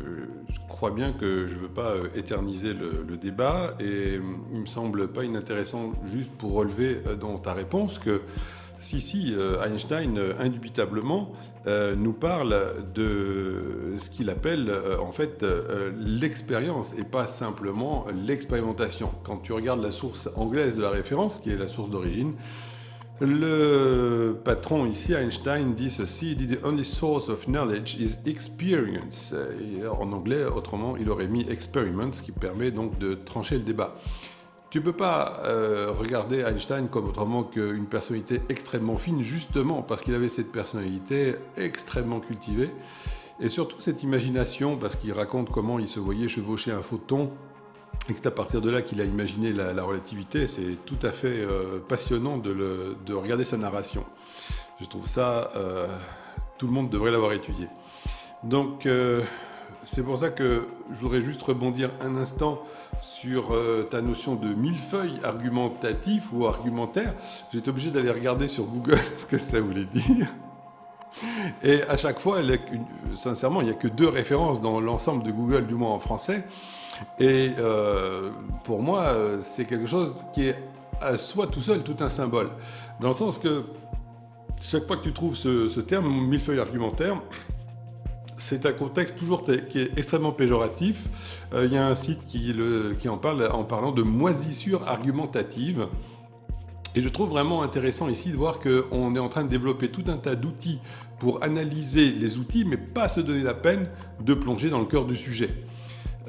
je crois bien que je ne veux pas euh, éterniser le, débat, et il me semble pas inintéressant juste pour relever dans ta réponse que si, si, Einstein, indubitablement, nous parle de ce qu'il appelle en fait l'expérience et pas simplement l'expérimentation. Quand tu regardes la source anglaise de la référence, qui est la source d'origine, le patron ici, Einstein, dit ceci, dit « The only source of knowledge is experience ». En anglais, autrement, il aurait mis « experiment », ce qui permet donc de trancher le débat. Tu ne peux pas euh, regarder Einstein comme autrement qu'une personnalité extrêmement fine, justement parce qu'il avait cette personnalité extrêmement cultivée Et surtout cette imagination, parce qu'il raconte comment il se voyait chevaucher un photon, et c'est à partir de là qu'il a imaginé la, relativité, c'est tout à fait euh, passionnant de, de, regarder sa narration. Je trouve ça, euh, tout le monde devrait l'avoir étudié. Donc, euh, c'est pour ça que je voudrais juste rebondir un instant sur ta notion de millefeuille argumentatif ou argumentaire. J'étais obligé d'aller regarder sur Google ce que ça voulait dire. Et à chaque fois, sincèrement, il n'y a que deux références dans l'ensemble de Google, du moins en français. Et euh, pour moi, c'est quelque chose qui est à soi tout seul tout un symbole. Dans le sens que chaque fois que tu trouves ce, terme, millefeuille argumentaire, c'est un contexte toujours qui est extrêmement péjoratif. Euh, il y a un site qui en parle en parlant de moisissure argumentative. Et je trouve vraiment intéressant ici de voir qu'on est en train de développer tout un tas d'outils pour analyser les outils, mais pas se donner la peine de plonger dans le cœur du sujet.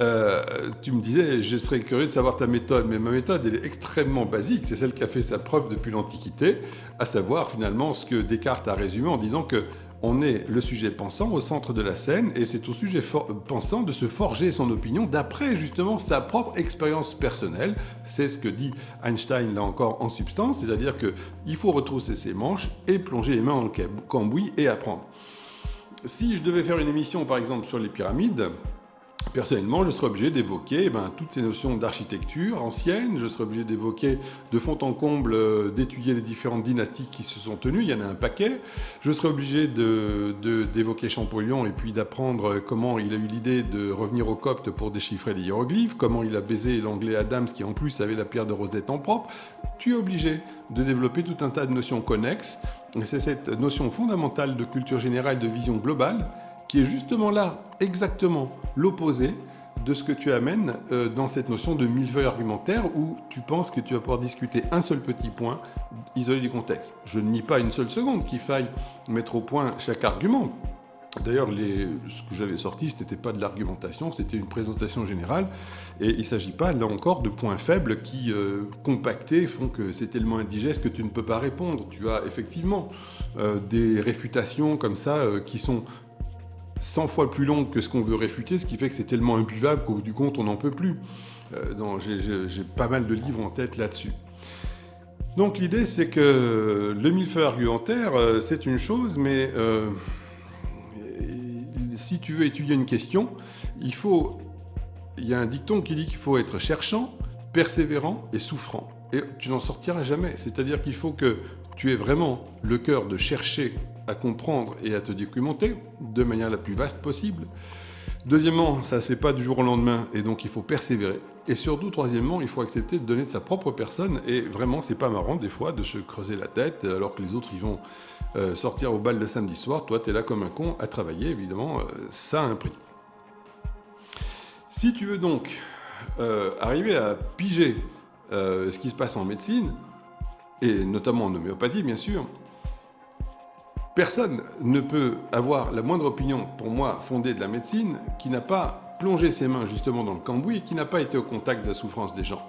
Euh, tu me disais, je serais curieux de savoir ta méthode, mais ma méthode, est extrêmement basique. C'est celle qui a fait sa preuve depuis l'Antiquité, à savoir finalement ce que Descartes a résumé en disant que on est le sujet pensant au centre de la scène, et c'est au sujet pensant de se forger son opinion d'après justement sa propre expérience personnelle. C'est ce que dit Einstein là encore en substance, c'est-à-dire qu'il faut retrousser ses manches et plonger les mains dans le cambouis et apprendre. Si je devais faire une émission par exemple sur les pyramides, Personnellement, je serais obligé d'évoquer eh ben, toutes ces notions d'architecture ancienne, je serais obligé d'évoquer de fond en comble, euh, d'étudier les différentes dynasties qui se sont tenues, il y en a un paquet. Je serais obligé d'évoquer Champollion et puis d'apprendre comment il a eu l'idée de revenir au copte pour déchiffrer les hiéroglyphes, comment il a baisé l'anglais Adams qui en plus avait la pierre de Rosette en propre. Tu es obligé de développer tout un tas de notions connexes. Et c'est cette notion fondamentale de culture générale, de vision globale, qui est justement là, exactement l'opposé de ce que tu amènes euh, dans cette notion de millefeuille argumentaire où tu penses que tu vas pouvoir discuter un seul petit point isolé du contexte. Je ne nie pas une seule seconde qu'il faille mettre au point chaque argument. D'ailleurs, ce que j'avais sorti, ce n'était pas de l'argumentation, c'était une présentation générale. Et il ne s'agit pas, là encore, de points faibles qui, euh, compactés, font que c'est tellement indigeste que tu ne peux pas répondre. Tu as effectivement euh, des réfutations comme ça qui sont 100 fois plus long que ce qu'on veut réfuter, ce qui fait que c'est tellement imbuvable qu'au bout du compte, on n'en peut plus. Euh, J'ai pas mal de livres en tête là-dessus. Donc l'idée, c'est que le millefeuille argumentaire, euh, c'est une chose, mais euh, si tu veux étudier une question, il faut... Il y a un dicton qui dit qu'il faut être cherchant, persévérant et souffrant. Et tu n'en sortiras jamais. C'est-à-dire qu'il faut que tu aies vraiment le cœur de chercher à comprendre et à te documenter de manière la plus vaste possible. Deuxièmement, ça ne se fait pas du jour au lendemain et donc il faut persévérer. Et surtout, troisièmement, il faut accepter de donner de sa propre personne et vraiment, c'est pas marrant des fois de se creuser la tête alors que les autres vont euh, sortir au bal le samedi soir. Toi, tu es là comme un con à travailler, évidemment, euh, ça a un prix. Si tu veux donc euh, arriver à piger ce qui se passe en médecine, et notamment en homéopathie bien sûr, Personne ne peut avoir la moindre opinion, pour moi, fondée de la médecine, qui n'a pas plongé ses mains justement dans le cambouis et qui n'a pas été au contact de la souffrance des gens.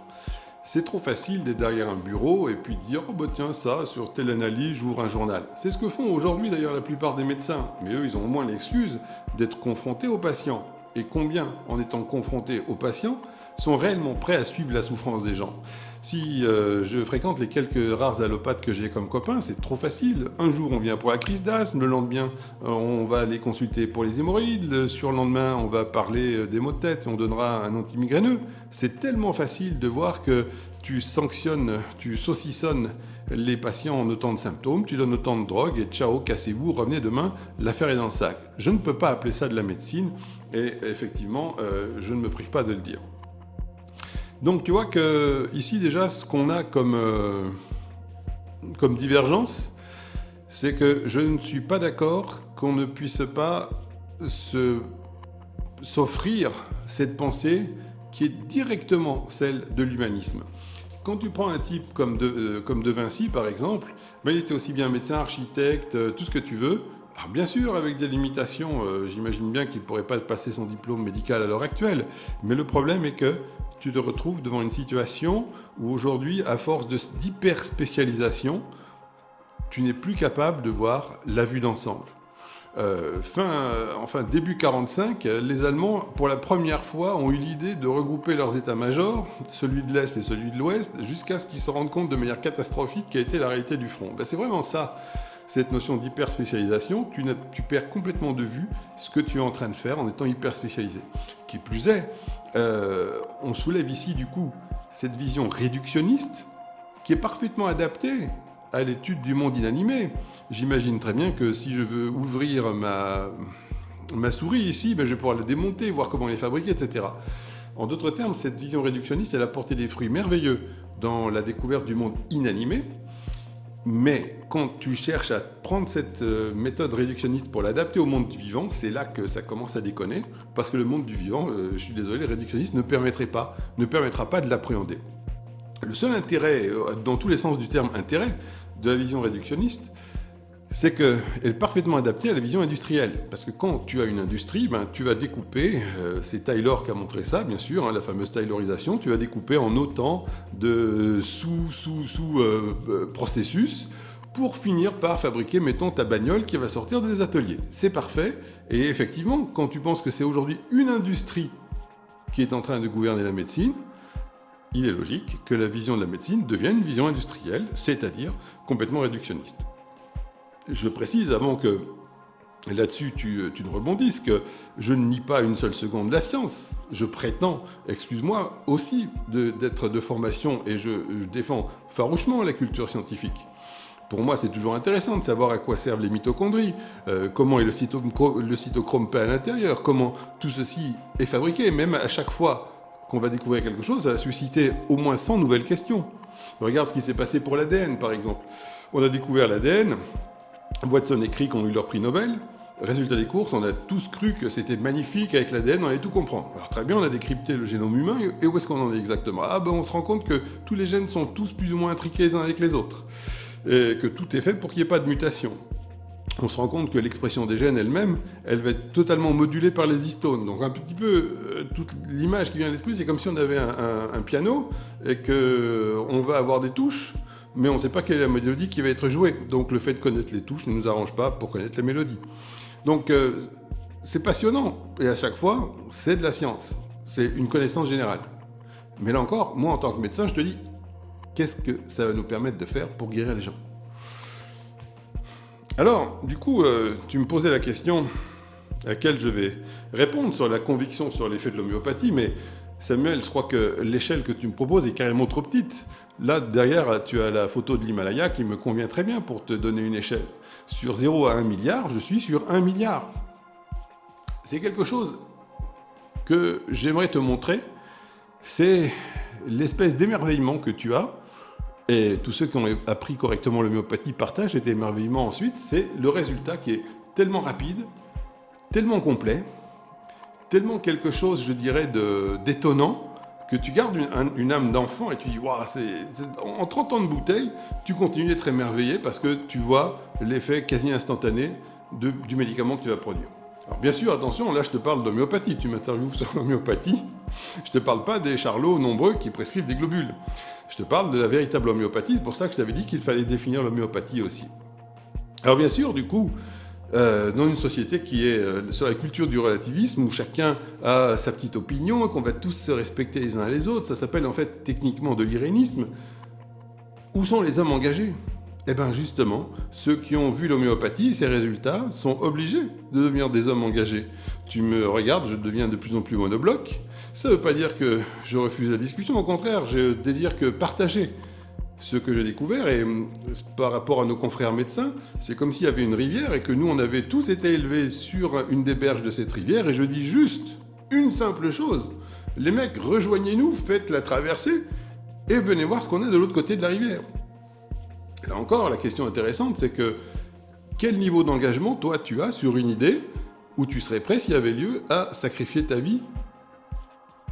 C'est trop facile d'être derrière un bureau et puis de dire « Oh bah tiens, ça, sur telle analyse, j'ouvre un journal ». C'est ce que font aujourd'hui d'ailleurs la plupart des médecins, mais eux, ils ont au moins l'excuse d'être confrontés aux patients. Et combien, en étant confrontés aux patients, sont réellement prêts à suivre la souffrance des gens si euh, je fréquente les quelques rares allopathes que j'ai comme copains, c'est trop facile. Un jour, on vient pour la crise d'asthme, le lendemain, euh, on va aller consulter pour les hémorroïdes, le surlendemain, on va parler euh, des maux de tête et on donnera un antimigraineux. C'est tellement facile de voir que tu sanctionnes, tu saucissonnes les patients en autant de symptômes, tu donnes autant de drogue et ciao, cassez-vous, revenez demain, l'affaire est dans le sac. Je ne peux pas appeler ça de la médecine et effectivement, je ne me prive pas de le dire. Donc tu vois que ici déjà ce qu'on a comme, euh, comme divergence, c'est que je ne suis pas d'accord qu'on ne puisse pas s'offrir cette pensée qui est directement celle de l'humanisme. Quand tu prends un type comme De, euh, comme de Vinci par exemple, ben, il était aussi bien médecin, architecte, euh, tout ce que tu veux, alors bien sûr, avec des limitations, j'imagine bien qu'il ne pourrait pas passer son diplôme médical à l'heure actuelle, mais le problème est que tu te retrouves devant une situation où aujourd'hui, à force d'hyper spécialisation, tu n'es plus capable de voir la vue d'ensemble. Euh, fin, enfin début 45, les Allemands, pour la première fois, ont eu l'idée de regrouper leurs états-majors, celui de l'Est et celui de l'Ouest, jusqu'à ce qu'ils se rendent compte de manière catastrophique qu'a été la réalité du front. Ben, c'est vraiment ça, cette notion d'hyper-spécialisation. Tu, tu, perds complètement de vue ce que tu es en train de faire en étant hyper-spécialisé. Qui plus est, euh, on soulève ici du coup cette vision réductionniste qui est parfaitement adaptée à l'étude du monde inanimé. J'imagine très bien que si je veux ouvrir ma, ma souris ici, ben je vais pouvoir la démonter, voir comment elle est fabriquée, etc. En d'autres termes, cette vision réductionniste, elle a porté des fruits merveilleux dans la découverte du monde inanimé, mais quand tu cherches à prendre cette euh, méthode réductionniste pour l'adapter au monde du vivant, c'est là que ça commence à déconner, parce que le monde du vivant, euh, je suis désolé, réductionniste ne permettrait pas, ne permettra pas de l'appréhender. Le seul intérêt, euh, dans tous les sens du terme intérêt, de la vision réductionniste, c'est qu'elle est parfaitement adaptée à la vision industrielle. Parce que quand tu as une industrie, ben, tu vas découper, euh, c'est Taylor qui a montré ça, bien sûr, hein, la fameuse Taylorisation, tu vas découper en autant de sous-sous-sous-processus euh, pour finir par fabriquer, mettons, ta bagnole qui va sortir des ateliers. C'est parfait. Et effectivement, quand tu penses que c'est aujourd'hui une industrie qui est en train de gouverner la médecine, il est logique que la vision de la médecine devienne une vision industrielle, c'est-à-dire complètement réductionniste. Je précise avant que là-dessus tu, ne rebondisses que je ne nie pas une seule seconde la science. Je prétends, excuse-moi, aussi d'être de, formation et je, défends farouchement la culture scientifique. Pour moi, c'est toujours intéressant de savoir à quoi servent les mitochondries, euh, comment est le, cytochrome, cytochrome à l'intérieur, comment tout ceci est fabriqué, même à chaque fois qu'on va découvrir quelque chose, ça va susciter au moins 100 nouvelles questions. Regarde ce qui s'est passé pour l'ADN, par exemple. On a découvert l'ADN, Watson et Crick ont eu leur prix Nobel. Résultat des courses, on a tous cru que c'était magnifique avec l'ADN, on allait tout comprendre. Alors très bien, on a décrypté le génome humain, et où est-ce qu'on en est exactement? Ah ben on se rend compte que tous les gènes sont tous plus ou moins intriqués les uns avec les autres, et que tout est fait pour qu'il n'y ait pas de mutation on se rend compte que l'expression des gènes elle-même, elle va être totalement modulée par les histones. Donc un petit peu, euh, toute l'image qui vient à l'esprit, c'est comme si on avait un, piano et qu'on euh, va avoir des touches, mais on ne sait pas quelle est la mélodie qui va être jouée. Donc le fait de connaître les touches ne nous arrange pas pour connaître la mélodie. Donc euh, c'est passionnant, et à chaque fois, c'est de la science. C'est une connaissance générale. Mais là encore, moi en tant que médecin, je te dis, qu'est-ce que ça va nous permettre de faire pour guérir les gens? Alors, du coup, euh, tu me posais la question à laquelle je vais répondre sur la conviction sur l'effet de l'homéopathie, mais Samuel, je crois que l'échelle que tu me proposes est carrément trop petite. Là, derrière, tu as la photo de l'Himalaya qui me convient très bien pour te donner une échelle. Sur 0 à 1 milliard, je suis sur 1 milliard. C'est quelque chose que j'aimerais te montrer. C'est l'espèce d'émerveillement que tu as et tous ceux qui ont appris correctement l'homéopathie partagent cet émerveillement ensuite. C'est le résultat qui est tellement rapide, tellement complet, tellement quelque chose, je dirais, d'étonnant, que tu gardes une, âme d'enfant et tu dis, waouh, en 30 ans de bouteille, tu continues d'être émerveillé parce que tu vois l'effet quasi instantané du médicament que tu vas produire. Alors bien sûr, attention, là je te parle d'homéopathie, tu m'interviews sur l'homéopathie, je te parle pas des charlots nombreux qui prescrivent des globules. Je te parle de la véritable homéopathie, c'est pour ça que je t'avais dit qu'il fallait définir l'homéopathie aussi. Alors bien sûr, du coup, euh, dans une société qui est euh, sur la culture du relativisme, où chacun a sa petite opinion, qu'on va tous se respecter les uns les autres, ça s'appelle en fait techniquement de l'irénisme, où sont les hommes engagés? Eh bien justement, ceux qui ont vu l'homéopathie, ces résultats, sont obligés de devenir des hommes engagés. Tu me regardes, je deviens de plus en plus monobloc. Ça ne veut pas dire que je refuse la discussion, au contraire, je désire que partager ce que j'ai découvert. Et hum, par rapport à nos confrères médecins, c'est comme s'il y avait une rivière et que nous, on avait tous été élevés sur une des berges de cette rivière. Et je dis juste une simple chose. Les mecs, rejoignez-nous, faites la traversée et venez voir ce qu'on a de l'autre côté de la rivière. Là encore, la question intéressante, c'est que quel niveau d'engagement, toi, tu as sur une idée où tu serais prêt, s'il y avait lieu, à sacrifier ta vie?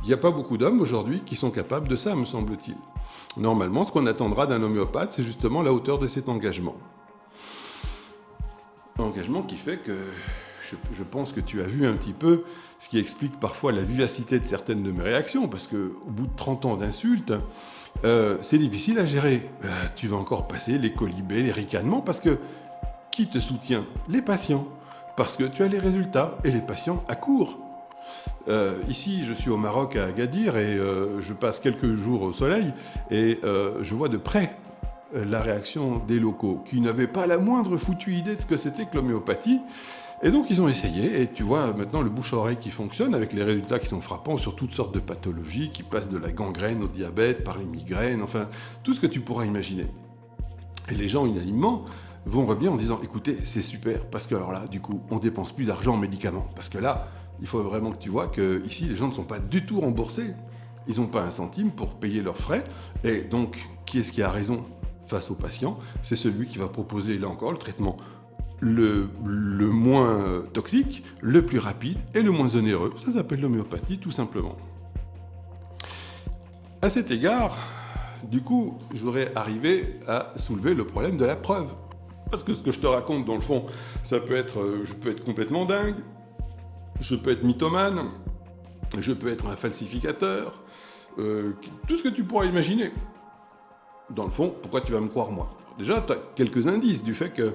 Il n'y a pas beaucoup d'hommes aujourd'hui qui sont capables de ça, me semble-t-il. Normalement, ce qu'on attendra d'un homéopathe, c'est justement la hauteur de cet engagement. Engagement qui fait que je, pense que tu as vu un petit peu ce qui explique parfois la vivacité de certaines de mes réactions, parce qu'au bout de 30 ans d'insultes, euh, c'est difficile à gérer. Euh, tu vas encore passer les colibés, les ricanements, parce que qui te soutient? Les patients. Parce que tu as les résultats et les patients accourent. Euh, ici, je suis au Maroc à Agadir et euh, je passe quelques jours au soleil et je vois de près la réaction des locaux qui n'avaient pas la moindre foutue idée de ce que c'était que l'homéopathie. Et donc ils ont essayé, et tu vois maintenant le bouche-oreille qui fonctionne avec les résultats qui sont frappants sur toutes sortes de pathologies, qui passent de la gangrène au diabète, par les migraines, enfin tout ce que tu pourras imaginer. Et les gens unanimement vont revenir en disant écoutez, c'est super, parce que alors là, du coup, on dépense plus d'argent en médicaments. Parce que là, il faut vraiment que tu vois que ici les gens ne sont pas du tout remboursés. Ils n'ont pas un centime pour payer leurs frais. Et donc, qui est-ce qui a raison face au patient C'est celui qui va proposer, là encore, le traitement le, moins toxique, le plus rapide et le moins onéreux. Ça s'appelle l'homéopathie, tout simplement. À cet égard, du coup, je voudrais arriver à soulever le problème de la preuve. Parce que ce que je te raconte, dans le fond, ça peut être, euh, je peux être complètement dingue, je peux être mythomane, je peux être un falsificateur, euh, tout ce que tu pourras imaginer. Dans le fond, pourquoi tu vas me croire moi? Déjà, tu as quelques indices du fait que,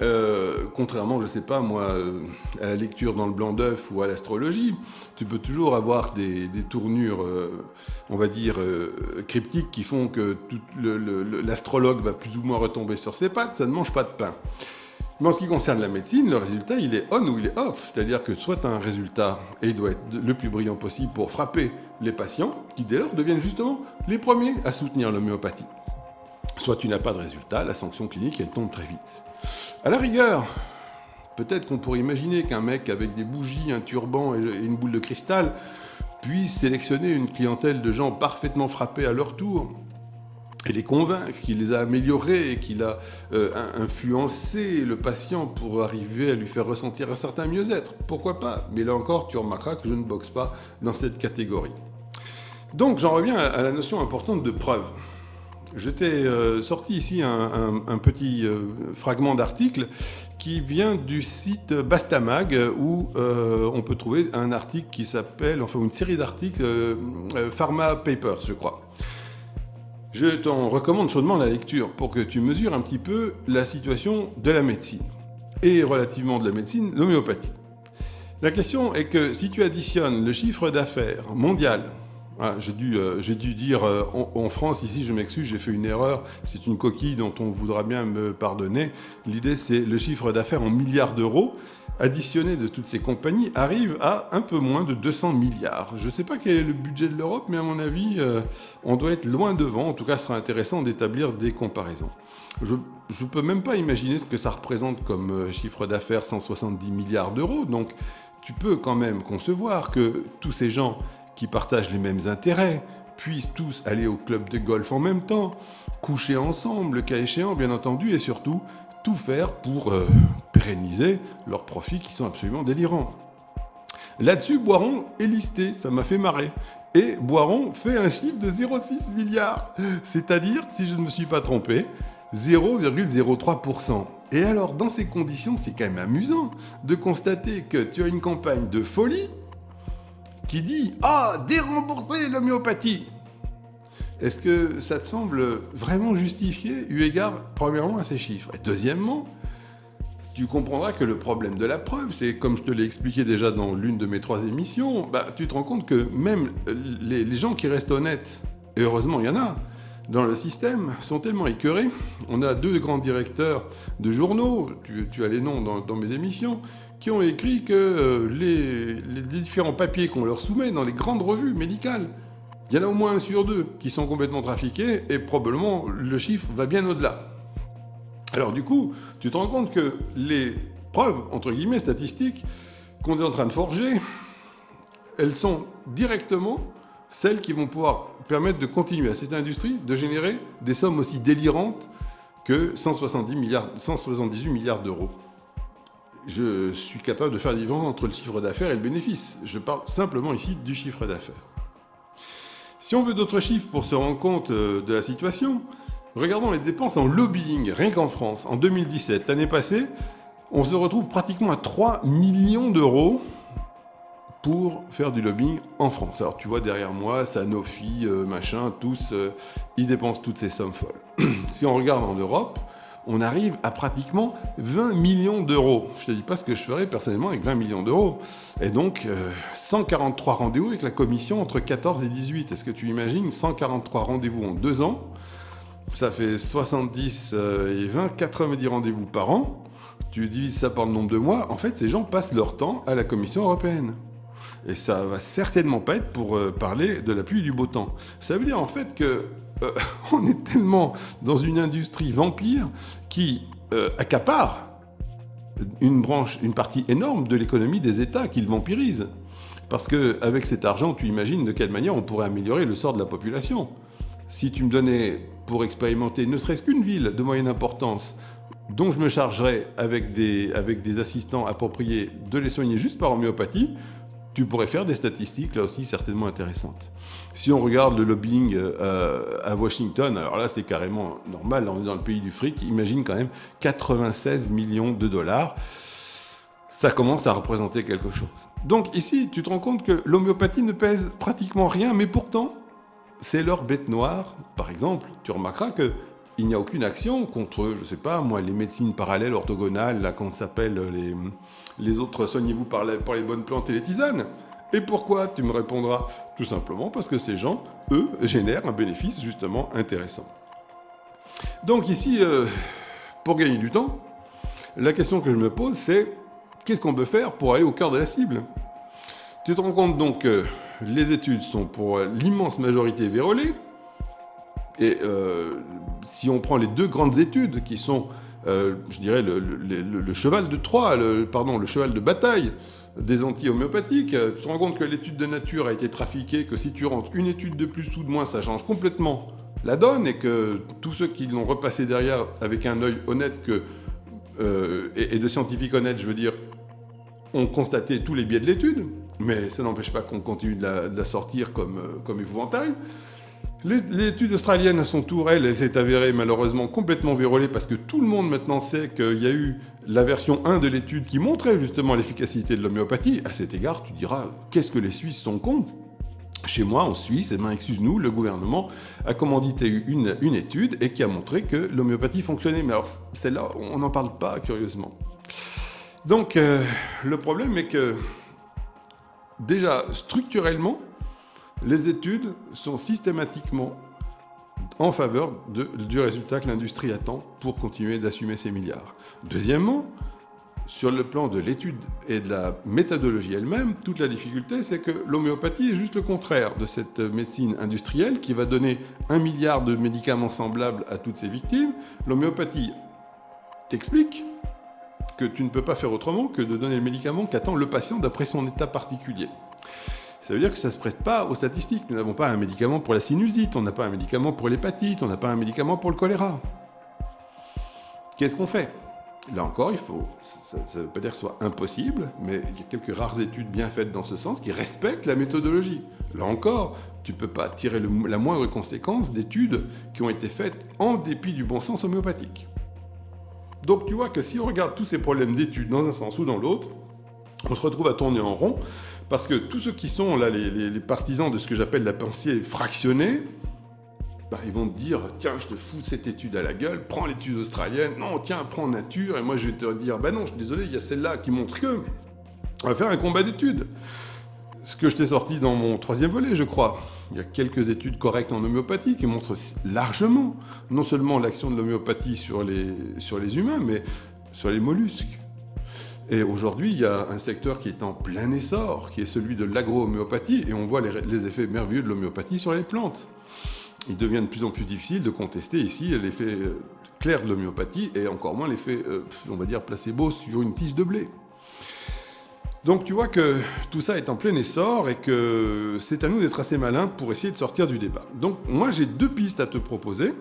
euh, contrairement, je sais pas moi, euh, à la lecture dans le blanc d'œuf ou à l'astrologie, tu peux toujours avoir des, tournures, on va dire, cryptiques qui font que l'astrologue va plus ou moins retomber sur ses pattes, ça ne mange pas de pain. Mais en ce qui concerne la médecine, le résultat, il est on ou il est off. C'est-à-dire que soit tu as un résultat, et il doit être le plus brillant possible pour frapper les patients, qui dès lors deviennent justement les premiers à soutenir l'homéopathie. Soit tu n'as pas de résultat, la sanction clinique, elle tombe très vite. À la rigueur, peut-être qu'on pourrait imaginer qu'un mec avec des bougies, un turban et une boule de cristal puisse sélectionner une clientèle de gens parfaitement frappés à leur tour et les convaincre qu'il les a améliorés qu'il a euh, influencé le patient pour arriver à lui faire ressentir un certain mieux-être. Pourquoi pas? Mais là encore, tu remarqueras que je ne boxe pas dans cette catégorie. Donc j'en reviens à la notion importante de preuve. Je t'ai euh, sorti ici un, petit euh, fragment d'article qui vient du site Bastamag où on peut trouver un article qui s'appelle, enfin une série d'articles Pharma Papers, je crois. Je t'en recommande chaudement la lecture pour que tu mesures un petit peu la situation de la médecine et relativement de la médecine, l'homéopathie. La question est que si tu additionnes le chiffre d'affaires mondial, ah, j'ai dû, euh, dû, dire euh, en, France, ici je m'excuse, j'ai fait une erreur, c'est une coquille dont on voudra bien me pardonner. L'idée c'est le chiffre d'affaires en milliards d'euros additionné de toutes ces compagnies arrive à un peu moins de 200 milliards. Je ne sais pas quel est le budget de l'Europe, mais à mon avis, euh, on doit être loin devant. En tout cas, ce sera intéressant d'établir des comparaisons. Je ne peux même pas imaginer ce que ça représente comme euh, chiffre d'affaires 170 milliards d'euros. Donc, tu peux quand même concevoir que tous ces gens qui partagent les mêmes intérêts puissent tous aller au club de golf en même temps, coucher ensemble, le cas échéant, bien entendu, et surtout tout faire pour euh, pérenniser leurs profits qui sont absolument délirants. Là-dessus, Boiron est listé, ça m'a fait marrer. Et Boiron fait un chiffre de 0,6 milliards, c'est-à-dire, si je ne me suis pas trompé, 0,03%. Et alors, dans ces conditions, c'est quand même amusant de constater que tu as une campagne de folie qui dit « Ah, dérembourser l'homéopathie !» Est-ce que ça te semble vraiment justifié, eu égard, premièrement, à ces chiffres? Et deuxièmement, tu comprendras que le problème de la preuve, c'est comme je te l'ai expliqué déjà dans l'une de mes trois émissions, bah, tu te rends compte que même les, gens qui restent honnêtes, et heureusement il y en a, dans le système, sont tellement écœurés. On a deux grands directeurs de journaux, tu, as les noms dans, mes émissions, qui ont écrit que euh, les différents papiers qu'on leur soumet dans les grandes revues médicales, il y en a au moins un sur deux qui sont complètement trafiqués et probablement le chiffre va bien au-delà. Alors du coup, tu te rends compte que les preuves, entre guillemets, statistiques qu'on est en train de forger, elles sont directement celles qui vont pouvoir permettre de continuer à cette industrie de générer des sommes aussi délirantes que 170 milliards, 178 milliards d'euros. Je suis capable de faire la différence entre le chiffre d'affaires et le bénéfice. Je parle simplement ici du chiffre d'affaires. Si on veut d'autres chiffres pour se rendre compte euh, de la situation, regardons les dépenses en lobbying, rien qu'en France. En 2017, l'année passée, on se retrouve pratiquement à 3 millions d'euros pour faire du lobbying en France. Alors tu vois derrière moi, Sanofi, euh, machin, tous, euh, ils dépensent toutes ces sommes folles. si on regarde en Europe, on arrive à pratiquement 20 millions d'euros. Je ne te dis pas ce que je ferais personnellement avec 20 millions d'euros. Et donc, 143 euh, rendez-vous avec la commission entre 14 et 18. Est-ce que tu imagines 143 rendez-vous en deux ans? Ça fait 70 euh, et 20, 90 rendez-vous par an. Tu divises ça par le nombre de mois. En fait, ces gens passent leur temps à la Commission européenne. Et ça va certainement pas être pour euh, parler de la pluie et du beau temps. Ça veut dire en fait que euh, on est tellement dans une industrie vampire qui euh, accapare une branche, une partie énorme de l'économie des États qu'ils vampirisent. Parce qu'avec cet argent, tu imagines de quelle manière on pourrait améliorer le sort de la population. Si tu me donnais pour expérimenter ne serait-ce qu'une ville de moyenne importance, dont je me chargerais avec des, avec des assistants appropriés de les soigner juste par homéopathie, tu pourrais faire des statistiques là aussi certainement intéressantes. Si on regarde le lobbying euh, à Washington, alors là c'est carrément normal, on est dans le pays du fric, imagine quand même 96 millions de dollars. Ça commence à représenter quelque chose. Donc ici, tu te rends compte que l'homéopathie ne pèse pratiquement rien, mais pourtant, c'est leur bête noire. Par exemple, tu remarqueras que il n'y a aucune action contre, je ne sais pas, moi, les médecines parallèles, orthogonales, là, qu'on s'appelle les, les autres, soignez-vous par, par les bonnes plantes et les tisanes. Et pourquoi Tu me répondras? Tout simplement parce que ces gens, eux, génèrent un bénéfice justement intéressant. Donc ici, euh, pour gagner du temps, la question que je me pose, c'est qu'est-ce qu'on peut faire pour aller au cœur de la cible? Tu te rends compte donc que les études sont pour l'immense majorité vérolées, et euh, si on prend les deux grandes études qui sont, euh, je dirais, le, cheval de Troie, pardon, le cheval de bataille des anti-homéopathiques, euh, tu te rends compte que l'étude de nature a été trafiquée, que si tu rentres une étude de plus ou de moins, ça change complètement la donne, et que tous ceux qui l'ont repassé derrière avec un œil honnête et, de scientifiques honnêtes, je veux dire, ont constaté tous les biais de l'étude, mais ça n'empêche pas qu'on continue de la, sortir comme, comme épouvantail. L'étude australienne, à son tour, elle, elle s'est avérée malheureusement complètement vérolée parce que tout le monde maintenant sait qu'il y a eu la version 1 de l'étude qui montrait justement l'efficacité de l'homéopathie. À cet égard, tu diras, qu'est-ce que les Suisses sont cons chez moi, en Suisse, eh ben, excuse-nous, le gouvernement a commandité une, étude et qui a montré que l'homéopathie fonctionnait. Mais alors, celle-là, on n'en parle pas, curieusement. Donc, euh, le problème est que, déjà, structurellement, les études sont systématiquement en faveur du résultat que l'industrie attend pour continuer d'assumer ses milliards. Deuxièmement, sur le plan de l'étude et de la méthodologie elle-même, toute la difficulté, c'est que l'homéopathie est juste le contraire de cette médecine industrielle qui va donner un milliard de médicaments semblables à toutes ses victimes. L'homéopathie t'explique que tu ne peux pas faire autrement que de donner le médicament qu'attend le patient d'après son état particulier. Ça veut dire que ça ne se prête pas aux statistiques. Nous n'avons pas un médicament pour la sinusite, on n'a pas un médicament pour l'hépatite, on n'a pas un médicament pour le choléra. Qu'est-ce qu'on fait? Là encore, il faut, ça ne veut pas dire que ce soit impossible, mais il y a quelques rares études bien faites dans ce sens qui respectent la méthodologie. Là encore, tu ne peux pas tirer la moindre conséquence d'études qui ont été faites en dépit du bon sens homéopathique. Donc tu vois que si on regarde tous ces problèmes d'études dans un sens ou dans l'autre, on se retrouve à tourner en rond parce que tous ceux qui sont là, les, partisans de ce que j'appelle la pensée fractionnée, bah, ils vont te dire tiens, je te fous cette étude à la gueule, prends l'étude australienne, non, tiens, prends nature, et moi je vais te dire bah non, je suis désolé, il y a celle-là qui montre que. On va faire un combat d'études. Ce que je t'ai sorti dans mon troisième volet, je crois. Il y a quelques études correctes en homéopathie qui montrent largement non seulement l'action de l'homéopathie sur les, sur les humains, mais sur les mollusques. Et aujourd'hui, il y a un secteur qui est en plein essor, qui est celui de l'agro-homéopathie, et on voit les, effets merveilleux de l'homéopathie sur les plantes. Il devient de plus en plus difficile de contester ici l'effet euh, clair de l'homéopathie, et encore moins l'effet, euh, on va dire, placebo sur une tige de blé. Donc tu vois que tout ça est en plein essor et que c'est à nous d'être assez malins pour essayer de sortir du débat. Donc moi j'ai deux pistes à te proposer.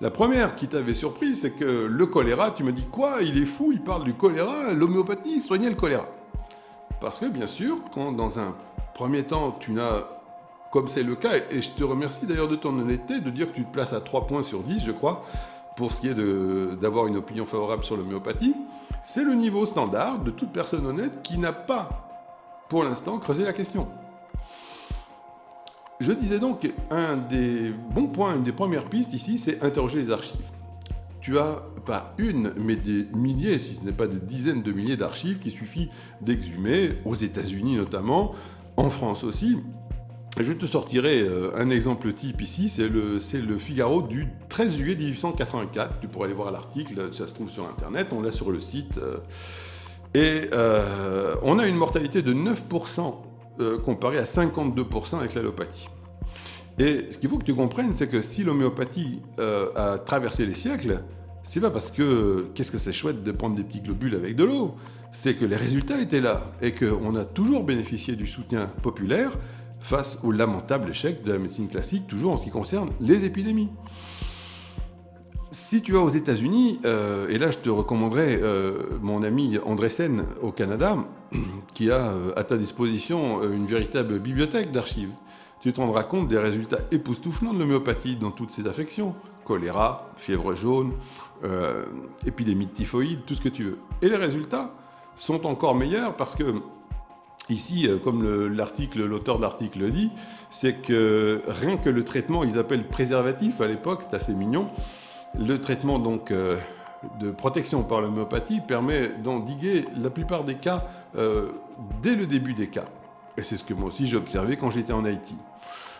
La première qui t'avait surpris, c'est que le choléra, tu me dis quoi Il est fou, il parle du choléra, l'homéopathie soignait le choléra. Parce que bien sûr, quand dans un premier temps, tu n'as, comme c'est le cas, et je te remercie d'ailleurs de ton honnêteté, de dire que tu te places à 3 points sur 10, je crois, pour ce qui est d'avoir une opinion favorable sur l'homéopathie, c'est le niveau standard de toute personne honnête qui n'a pas, pour l'instant, creusé la question. Je disais donc qu'un des bons points, une des premières pistes ici, c'est interroger les archives. tu as pas une, mais des milliers, si ce n'est pas des dizaines de milliers d'archives qu'il suffit d'exhumer, aux États-Unis notamment, en France aussi. Je te sortirai euh, un exemple type ici, c'est le, Figaro du 13 juillet 1884. Tu pourrais aller voir l'article, ça se trouve sur Internet, on l'a sur le site. Euh. et euh, on a une mortalité de 9% comparé à 52% avec l'allopathie. Et ce qu'il faut que tu comprennes, c'est que si l'homéopathie a traversé les siècles, c'est pas parce que qu'est-ce que c'est chouette de prendre des petits globules avec de l'eau, c'est que les résultats étaient là et qu'on a toujours bénéficié du soutien populaire face au lamentable échec de la médecine classique, toujours en ce qui concerne les épidémies. Si tu vas aux États-Unis, euh, et là je te recommanderais euh, mon ami André Sen au Canada, qui a euh, à ta disposition une véritable bibliothèque d'archives. Tu te rendras compte des résultats époustouflants de l'homéopathie dans toutes ces affections. Choléra, fièvre jaune, épidémie de typhoïde, tout ce que tu veux. Et les résultats sont encore meilleurs parce que Ici, comme l'article, l'auteur de l'article le dit, c'est que rien que le traitement, ils appellent préservatif à l'époque, c'est assez mignon, le traitement donc euh, de protection par l'homéopathie permet d'endiguer la plupart des cas euh, dès le début des cas. Et c'est ce que moi aussi j'ai observé quand j'étais en Haïti.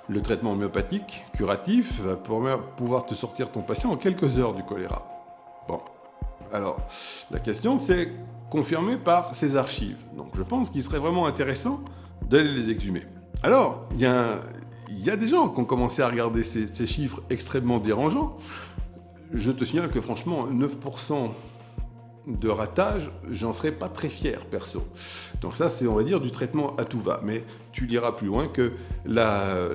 Le traitement homéopathique, curatif, va pouvoir te sortir ton patient en quelques heures du choléra. Bon, alors la question c'est confirmé par ces archives. Donc je pense qu'il serait vraiment intéressant d'aller les exhumer. Alors, il y, a, des gens qui ont commencé à regarder ces, ces chiffres extrêmement dérangeants. Je te signale que franchement, 9% de ratage, j'en serais pas très fier perso. Donc ça, c'est on va dire du traitement à tout va. Mais tu liras plus loin que la,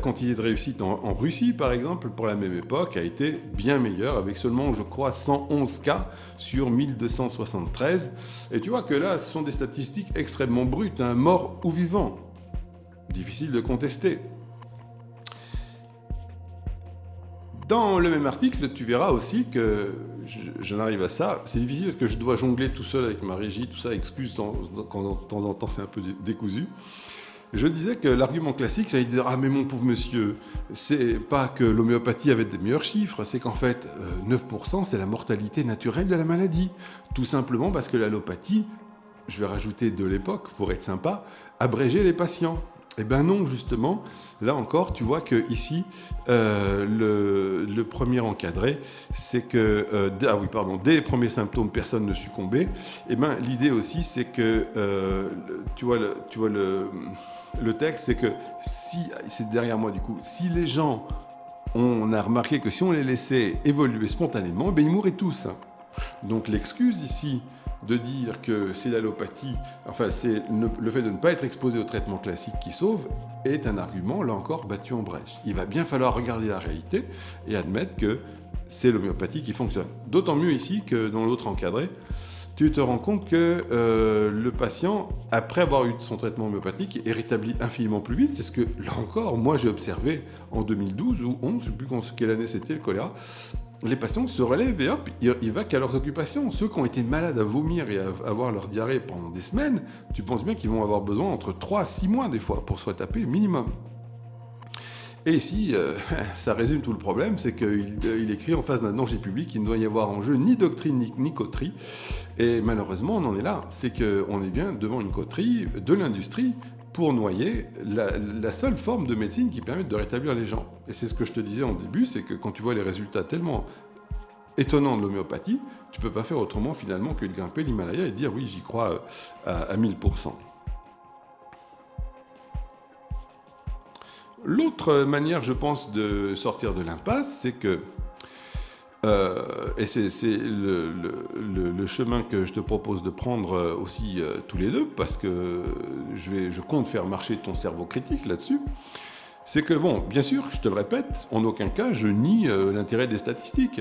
quantité de réussite en, Russie, par exemple, pour la même époque, a été bien meilleure, avec seulement, je crois, 111 cas sur 1273. Et tu vois que là, ce sont des statistiques extrêmement brutes, hein, mort ou vivant. Difficile de contester. Dans le même article, tu verras aussi que j'en arrive à ça. C'est difficile parce que je dois jongler tout seul avec ma régie, tout ça, excuse quand de temps en temps c'est un peu décousu. Je disais que l'argument classique, c'est de dire Ah, mais mon pauvre monsieur, c'est pas que l'homéopathie avait des meilleurs chiffres, c'est qu'en fait, 9%, euh, c'est la mortalité naturelle de la maladie. Tout simplement parce que l'allopathie, je vais rajouter de l'époque pour être sympa, abrégeait les patients. Eh bien non, justement, là encore, tu vois que ici, euh, le, premier encadré, c'est que, euh, ah oui, pardon, dès les premiers symptômes, personne ne succombait. Eh bien, l'idée aussi, c'est que, euh, tu vois, le, le, le texte, c'est que si, c'est derrière moi du coup, si les gens, on a remarqué que si on les laissait évoluer spontanément, eh bien, ils mourraient tous. Donc l'excuse ici, de dire que c'est l'allopathie, enfin c'est le fait de ne pas être exposé au traitement classique qui sauve, est un argument, là encore, battu en brèche. Il va bien falloir regarder la réalité et admettre que c'est l'homéopathie qui fonctionne. D'autant mieux ici que dans l'autre encadré, tu te rends compte que euh, le patient, après avoir eu son traitement homéopathique, est rétabli infiniment plus vite. C'est ce que, là encore, moi j'ai observé en 2012 ou 11, je ne sais plus quelle année c'était le choléra, les patients se relèvent et hop, ils, vont qu'à leurs occupations. Ceux qui ont été malades à vomir et à avoir leur diarrhée pendant des semaines, tu penses bien qu'ils vont avoir besoin entre 3 à 6 mois des fois pour se retaper minimum. Et ici, euh, ça résume tout le problème, c'est qu'il il écrit en face d'un danger public qu'il ne doit y avoir en jeu ni doctrine ni, coterie. Et malheureusement, on en est là. C'est qu'on est bien devant une coterie de l'industrie noyer la, seule forme de médecine qui permette de rétablir les gens. Et c'est ce que je te disais en début, c'est que quand tu vois les résultats tellement étonnants de l'homéopathie, tu peux pas faire autrement finalement que de grimper l'Himalaya et dire oui, j'y crois euh, à, à 1000%. L'autre manière, je pense, de sortir de l'impasse, c'est que euh, et c'est le, chemin que je te propose de prendre euh, aussi euh, tous les deux, parce que je, compte faire marcher ton cerveau critique là-dessus. C'est que, bon, bien sûr, je te le répète, en aucun cas je nie l'intérêt des statistiques.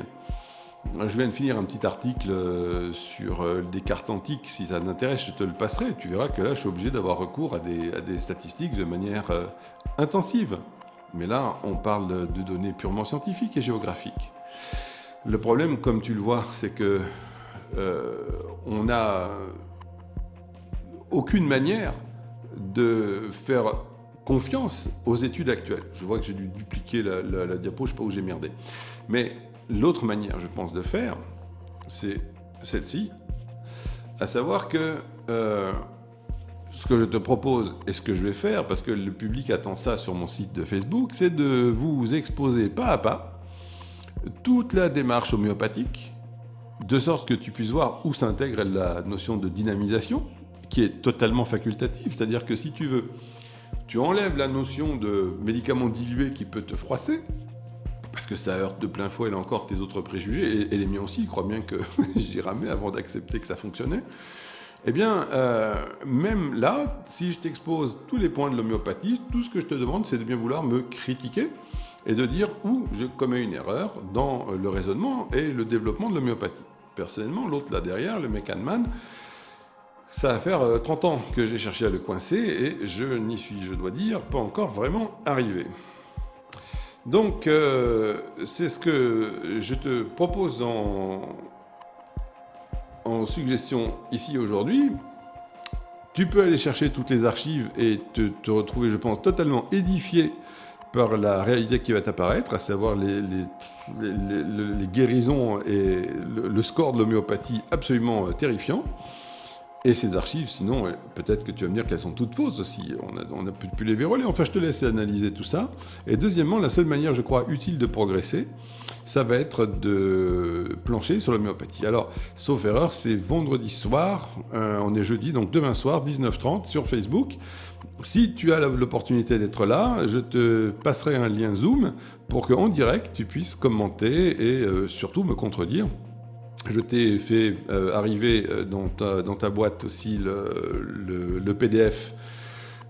Je viens de finir un petit article sur des cartes antiques, si ça t'intéresse, je te le passerai. Tu verras que là, je suis obligé d'avoir recours à des, statistiques de manière intensive. Mais là, on parle de données purement scientifiques et géographiques. Le problème, comme tu le vois, c'est que euh, on n'a aucune manière de faire confiance aux études actuelles. Je vois que j'ai dû dupliquer la, diapo, je ne sais pas où j'ai merdé. Mais l'autre manière, je pense, de faire, c'est celle-ci, à savoir que euh, ce que je te propose et ce que je vais faire, parce que le public attend ça sur mon site de Facebook, c'est de vous exposer pas à pas toute la démarche homéopathique, de sorte que tu puisses voir où s'intègre la notion de dynamisation, qui est totalement facultative, c'est-à-dire que si tu veux, tu enlèves la notion de médicament dilué qui peut te froisser, parce que ça heurte de plein fouet, là encore, tes autres préjugés, et, les miens aussi, ils croient bien que j'y ramais avant d'accepter que ça fonctionnait. Eh bien, euh, même là, si je t'expose tous les points de l'homéopathie, tout ce que je te demande, c'est de bien vouloir me critiquer et de dire où je commets une erreur dans le raisonnement et le développement de l'homéopathie. Personnellement, l'autre là derrière, le Mekanman, ça va faire 30 euh, ans que j'ai cherché à le coincer et je n'y suis, je dois dire, pas encore vraiment arrivé. Donc, euh, c'est ce que je te propose en, suggestion ici aujourd'hui. Tu peux aller chercher toutes les archives et te, retrouver, je pense, totalement édifié par la réalité qui va t'apparaître, à savoir les, guérisons et le score de l'homéopathie absolument euh, terrifiant. Et ces archives, sinon, peut-être que tu vas me dire qu'elles sont toutes fausses aussi. On a, pu, les verrouiller. Enfin, je te laisse analyser tout ça. Et deuxièmement, la seule manière, je crois, utile de progresser, ça va être de plancher sur l'homéopathie. Alors, sauf erreur, c'est vendredi soir, euh, on est jeudi, donc demain soir, 19h30, sur Facebook. Si tu as l'opportunité d'être là, je te passerai un lien Zoom pour qu'en direct, tu puisses commenter et euh, surtout me contredire je t'ai fait euh, arriver euh, dans ta, boîte aussi le, PDF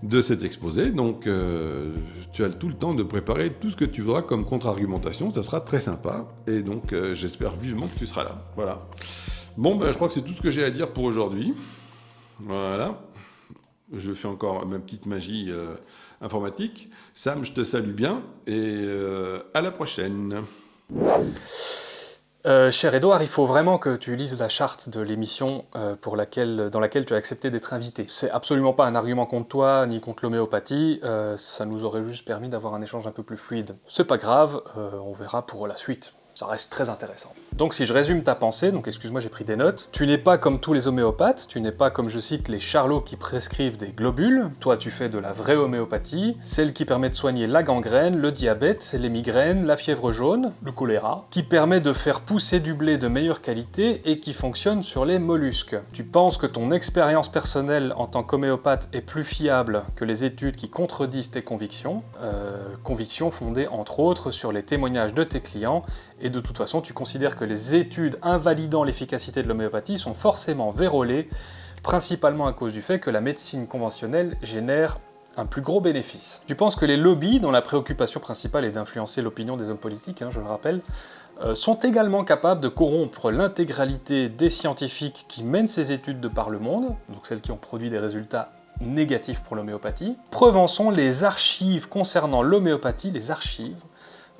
de cet exposé. Donc, euh, tu as tout le temps de préparer tout ce que tu voudras comme contre-argumentation. Ça sera très sympa. Et donc, j'espère vivement que tu seras là. Voilà. Bon, ben, je crois que c'est tout ce que j'ai à dire pour aujourd'hui. Voilà. Je fais encore ma petite magie informatique. Sam, je te salue bien et à la prochaine. Euh, cher Edouard, il faut vraiment que tu lises la charte de l'émission euh, dans laquelle tu as accepté d'être invité. C'est absolument pas un argument contre toi, ni contre l'homéopathie, euh, ça nous aurait juste permis d'avoir un échange un peu plus fluide. C'est pas grave, on verra pour la suite ça reste très intéressant. Donc si je résume ta pensée, donc excuse-moi j'ai pris des notes, tu n'es pas comme tous les homéopathes, tu n'es pas comme je cite les charlots qui prescrivent des globules, toi tu fais de la vraie homéopathie, celle qui permet de soigner la gangrène, le diabète, les migraines, la fièvre jaune, le choléra, qui permet de faire pousser du blé de meilleure qualité et qui fonctionne sur les mollusques. Tu penses que ton expérience personnelle en tant qu'homéopathe est plus fiable que les études qui contredisent tes convictions, euh, convictions fondées entre autres sur les témoignages de tes clients et de toute façon tu considères que les études invalidant l'efficacité de l'homéopathie sont forcément vérolées, principalement à cause du fait que la médecine conventionnelle génère un plus gros bénéfice. Tu penses que les lobbies, dont la préoccupation principale est d'influencer l'opinion des hommes politiques, hein, je le rappelle, euh, sont également capables de corrompre l'intégralité des scientifiques qui mènent ces études de par le monde, donc celles qui ont produit des résultats négatifs pour l'homéopathie? Preuve sont les archives concernant l'homéopathie, les archives,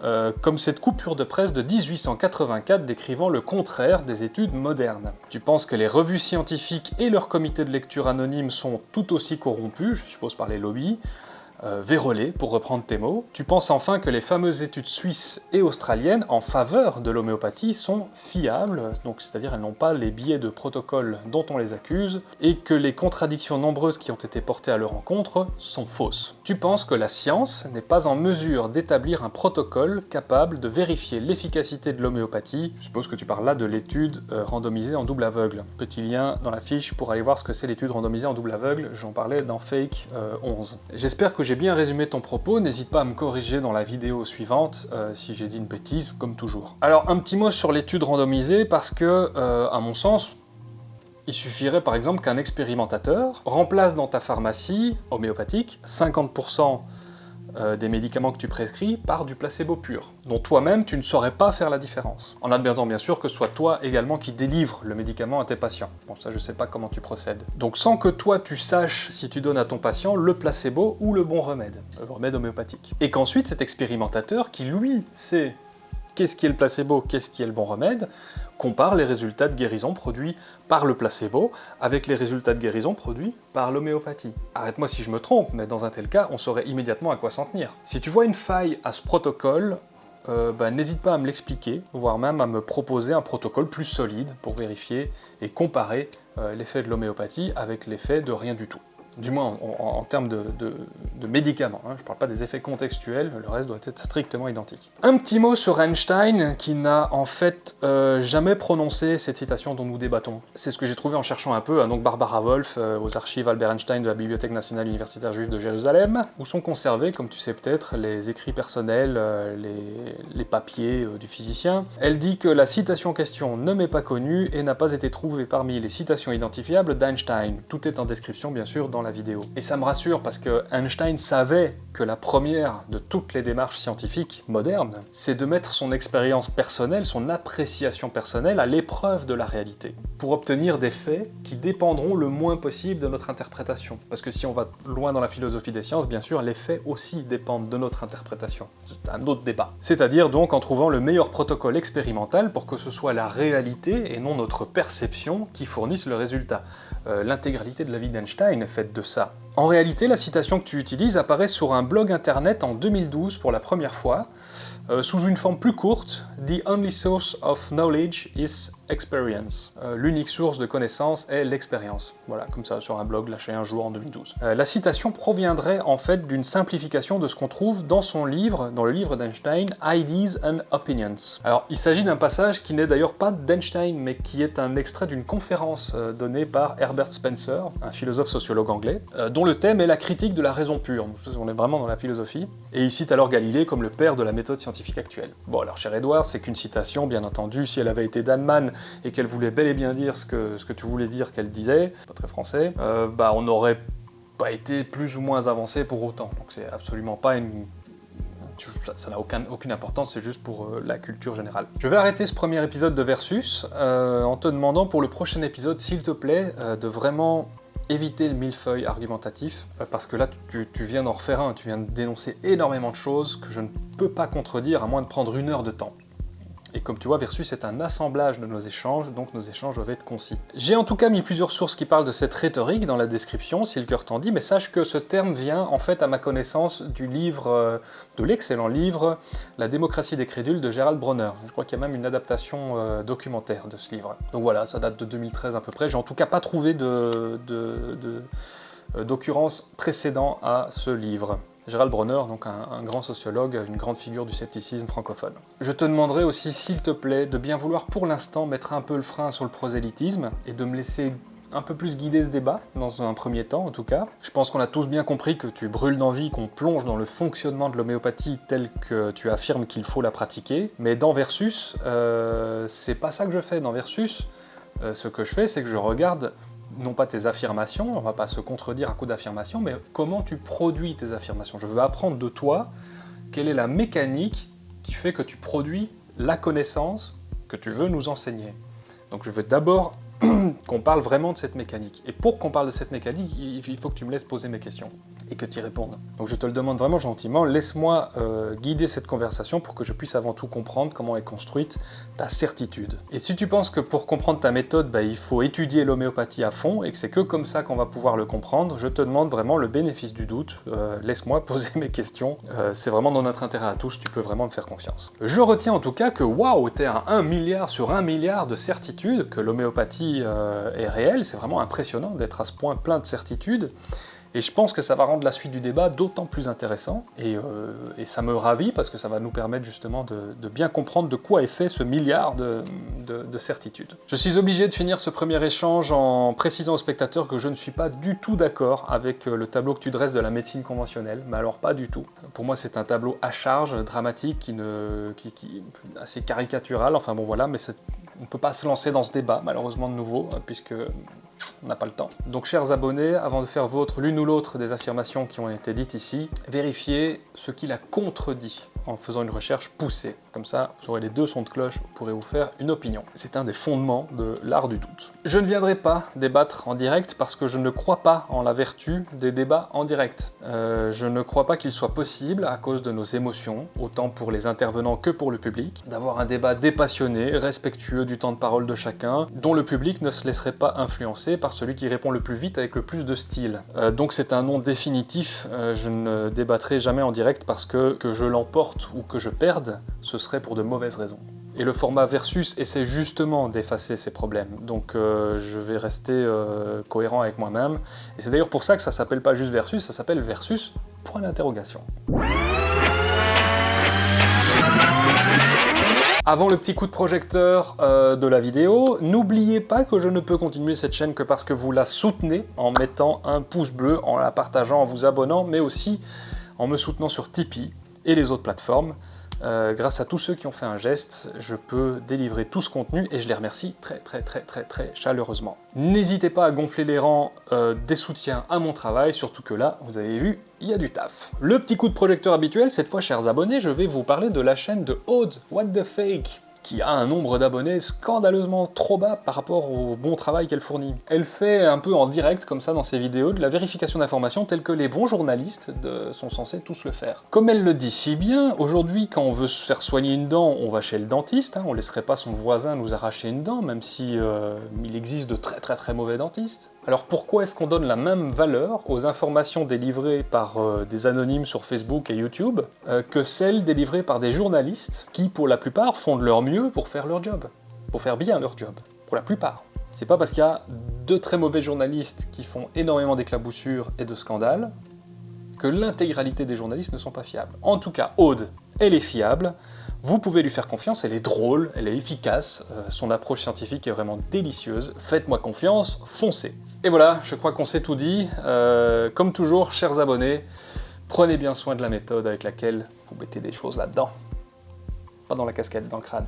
euh, comme cette coupure de presse de 1884 décrivant le contraire des études modernes. Tu penses que les revues scientifiques et leurs comités de lecture anonymes sont tout aussi corrompus, je suppose par les lobbies, euh, pour reprendre tes mots. Tu penses enfin que les fameuses études suisses et australiennes en faveur de l'homéopathie sont fiables, donc c'est-à-dire elles n'ont pas les biais de protocole dont on les accuse, et que les contradictions nombreuses qui ont été portées à leur encontre sont fausses. Tu penses que la science n'est pas en mesure d'établir un protocole capable de vérifier l'efficacité de l'homéopathie? Je suppose que tu parles là de l'étude euh, randomisée en double aveugle. Petit lien dans la fiche pour aller voir ce que c'est l'étude randomisée en double aveugle, j'en parlais dans Fake 11. Euh, J'espère que j'ai bien résumé ton propos, n'hésite pas à me corriger dans la vidéo suivante euh, si j'ai dit une bêtise, comme toujours. Alors un petit mot sur l'étude randomisée, parce que, euh, à mon sens, il suffirait par exemple qu'un expérimentateur remplace dans ta pharmacie homéopathique 50% euh, des médicaments que tu prescris par du placebo pur, dont toi-même tu ne saurais pas faire la différence. En admettant bien sûr que ce soit toi également qui délivre le médicament à tes patients. Bon ça je sais pas comment tu procèdes. Donc sans que toi tu saches si tu donnes à ton patient le placebo ou le bon remède, le remède homéopathique. Et qu'ensuite cet expérimentateur qui lui sait qu'est-ce qui est le placebo, qu'est-ce qui est le bon remède, compare les résultats de guérison produits par le placebo avec les résultats de guérison produits par l'homéopathie. Arrête-moi si je me trompe, mais dans un tel cas, on saurait immédiatement à quoi s'en tenir. Si tu vois une faille à ce protocole, euh, bah, n'hésite pas à me l'expliquer, voire même à me proposer un protocole plus solide pour vérifier et comparer euh, l'effet de l'homéopathie avec l'effet de rien du tout du moins en, termes de, médicaments, hein. je ne parle pas des effets contextuels, le reste doit être strictement identique. Un petit mot sur Einstein, qui n'a en fait euh, jamais prononcé cette citation dont nous débattons. C'est ce que j'ai trouvé en cherchant un peu, hein. donc Barbara Wolf, euh, aux archives Albert Einstein de la Bibliothèque nationale universitaire juive de Jérusalem, où sont conservés, comme tu sais peut-être, les écrits personnels, euh, les, papiers du physicien. Elle dit que la citation en question ne m'est pas connue et n'a pas été trouvée parmi les citations identifiables d'Einstein. Tout est en description bien sûr dans la Et ça me rassure parce que Einstein savait que la première de toutes les démarches scientifiques modernes, c'est de mettre son expérience personnelle, son appréciation personnelle à l'épreuve de la réalité, pour obtenir des faits qui dépendront le moins possible de notre interprétation. Parce que si on va loin dans la philosophie des sciences, bien sûr, les faits aussi dépendent de notre interprétation. C'est un autre débat. C'est-à-dire donc en trouvant le meilleur protocole expérimental pour que ce soit la réalité et non notre perception qui fournisse le résultat. Euh, l'intégralité de la vie d'Einstein est faite de ça. En réalité, la citation que tu utilises apparaît sur un blog internet en 2012 pour la première fois, euh, sous une forme plus courte, « The only source of knowledge is experience. Euh, l'unique source de connaissance est l'expérience. Voilà, comme ça, sur un blog lâché un jour en 2012. Euh, la citation proviendrait en fait d'une simplification de ce qu'on trouve dans son livre, dans le livre d'Einstein, Ideas and Opinions. Alors, il s'agit d'un passage qui n'est d'ailleurs pas d'Einstein, mais qui est un extrait d'une conférence donnée par Herbert Spencer, un philosophe sociologue anglais, dont le thème est la critique de la raison pure. On est vraiment dans la philosophie. Et il cite alors Galilée comme le père de la méthode scientifique actuelle. Bon alors cher Edouard, c'est qu'une citation, bien entendu, si elle avait été d'Annemann et qu'elle voulait bel et bien dire ce que, ce que tu voulais dire qu'elle disait, pas très français, euh, bah on n'aurait pas été plus ou moins avancé pour autant. Donc c'est absolument pas une ça n'a aucune importance, c'est juste pour euh, la culture générale. Je vais arrêter ce premier épisode de Versus euh, en te demandant pour le prochain épisode, s'il te plaît, de vraiment éviter le millefeuille argumentatif, parce que là, tu, viens d'en refaire un, tu viens de dénoncer énormément de choses que je ne peux pas contredire à moins de prendre une heure de temps. Et comme tu vois, Versus est un assemblage de nos échanges, donc nos échanges doivent être concis. J'ai en tout cas mis plusieurs sources qui parlent de cette rhétorique dans la description, si le cœur t'en dit, mais sache que ce terme vient en fait à ma connaissance du livre, euh, de l'excellent livre La démocratie des crédules de Gérald Bronner. Je crois qu'il y a même une adaptation euh, documentaire de ce livre. Donc voilà, ça date de 2013 à peu près. J'ai en tout cas pas trouvé euh, d'occurrence précédent à ce livre. Gérald Bronner, donc un, grand sociologue, une grande figure du scepticisme francophone. Je te demanderai aussi, s'il te plaît, de bien vouloir pour l'instant mettre un peu le frein sur le prosélytisme et de me laisser un peu plus guider ce débat, dans un premier temps en tout cas. Je pense qu'on a tous bien compris que tu brûles d'envie qu'on plonge dans le fonctionnement de l'homéopathie tel que tu affirmes qu'il faut la pratiquer, mais dans Versus, euh, c'est pas ça que je fais. Dans Versus, euh, ce que je fais, c'est que je regarde non pas tes affirmations, on va pas se contredire à coup d'affirmations, mais comment tu produis tes affirmations. Je veux apprendre de toi quelle est la mécanique qui fait que tu produis la connaissance que tu veux nous enseigner. Donc je veux d'abord qu'on parle vraiment de cette mécanique. Et pour qu'on parle de cette mécanique, il faut que tu me laisses poser mes questions et que tu y répondes. Donc je te le demande vraiment gentiment, laisse-moi euh, guider cette conversation pour que je puisse avant tout comprendre comment est construite ta certitude. Et si tu penses que pour comprendre ta méthode, bah, il faut étudier l'homéopathie à fond et que c'est que comme ça qu'on va pouvoir le comprendre, je te demande vraiment le bénéfice du doute, euh, laisse-moi poser mes questions, euh, c'est vraiment dans notre intérêt à tous, tu peux vraiment me faire confiance. Je retiens en tout cas que waouh, t'es à 1 milliard sur 1 milliard de certitude que l'homéopathie est réelle, c'est vraiment impressionnant d'être à ce point plein de certitudes. Et je pense que ça va rendre la suite du débat d'autant plus intéressant, et, euh, ça me ravit parce que ça va nous permettre justement de, bien comprendre de quoi est fait ce milliard de, certitudes. Je suis obligé de finir ce premier échange en précisant aux spectateurs que je ne suis pas du tout d'accord avec euh, le tableau que tu dresses de la médecine conventionnelle, mais alors pas du tout. Pour moi c'est un tableau à charge, dramatique, qui ne, assez caricatural, enfin bon voilà, mais on ne peut pas se lancer dans ce débat malheureusement de nouveau, puisque on n'a pas le temps. Donc chers abonnés, avant de faire vôtre l'une ou l'autre des affirmations qui ont été dites ici, vérifiez ce qui la contredit en faisant une recherche poussée. Comme ça, vous aurez les deux sons de cloche, vous pourrez vous faire une opinion. C'est un des fondements de l'art du doute. Je ne viendrai pas débattre en direct parce que je ne crois pas en la vertu des débats en direct. Euh, je ne crois pas qu'il soit possible, à cause de nos émotions, autant pour les intervenants que pour le public, d'avoir un débat dépassionné, respectueux du temps de parole de chacun, dont le public ne se laisserait pas influencer par part celui qui répond le plus vite avec le plus de style. Euh, donc c'est un nom définitif, euh, je ne débattrai jamais en direct parce que que je l'emporte ou que je perde, ce serait pour de mauvaises raisons. Et le format Versus essaie justement d'effacer ces problèmes, donc euh, je vais rester cohérent avec moi-même. Et c'est d'ailleurs pour ça que ça s'appelle pas juste Versus, ça s'appelle Versus, point d'interrogation. Avant le petit coup de projecteur euh, de la vidéo, n'oubliez pas que je ne peux continuer cette chaîne que parce que vous la soutenez en mettant un pouce bleu, en la partageant, en vous abonnant, mais aussi en me soutenant sur Tipeee et les autres plateformes. Euh, grâce à tous ceux qui ont fait un geste, je peux délivrer tout ce contenu et je les remercie très très très très très chaleureusement. N'hésitez pas à gonfler les rangs euh, des soutiens à mon travail, surtout que là, vous avez vu, il y a du taf. Le petit coup de projecteur habituel, cette fois chers abonnés, je vais vous parler de la chaîne de Aude, What the Fake? Qui a un nombre d'abonnés scandaleusement trop bas par rapport au bon travail qu'elle fournit. Elle fait un peu en direct, comme ça, dans ses vidéos, de la vérification d'informations telle que les bons journalistes sont censés tous le faire. Comme elle le dit si bien, aujourd'hui, quand on veut se faire soigner une dent, on va chez le dentiste, hein, on laisserait pas son voisin nous arracher une dent, même si euh, il existe de très très très mauvais dentistes. Alors pourquoi est-ce qu'on donne la même valeur aux informations délivrées par euh, des anonymes sur Facebook et YouTube euh, que celles délivrées par des journalistes qui, pour la plupart, font de leur mieux pour faire leur job, pour faire bien leur job, pour la plupart? C'est pas parce qu'il y a deux très mauvais journalistes qui font énormément d'éclaboussures et de scandales que l'intégralité des journalistes ne sont pas fiables. En tout cas, Aude, elle est fiable, vous pouvez lui faire confiance, elle est drôle, elle est efficace, euh, son approche scientifique est vraiment délicieuse, faites-moi confiance, foncez Et voilà, je crois qu'on s'est tout dit. Euh, comme toujours, chers abonnés, prenez bien soin de la méthode avec laquelle vous mettez des choses là-dedans. Pas dans la casquette, dans le crâne.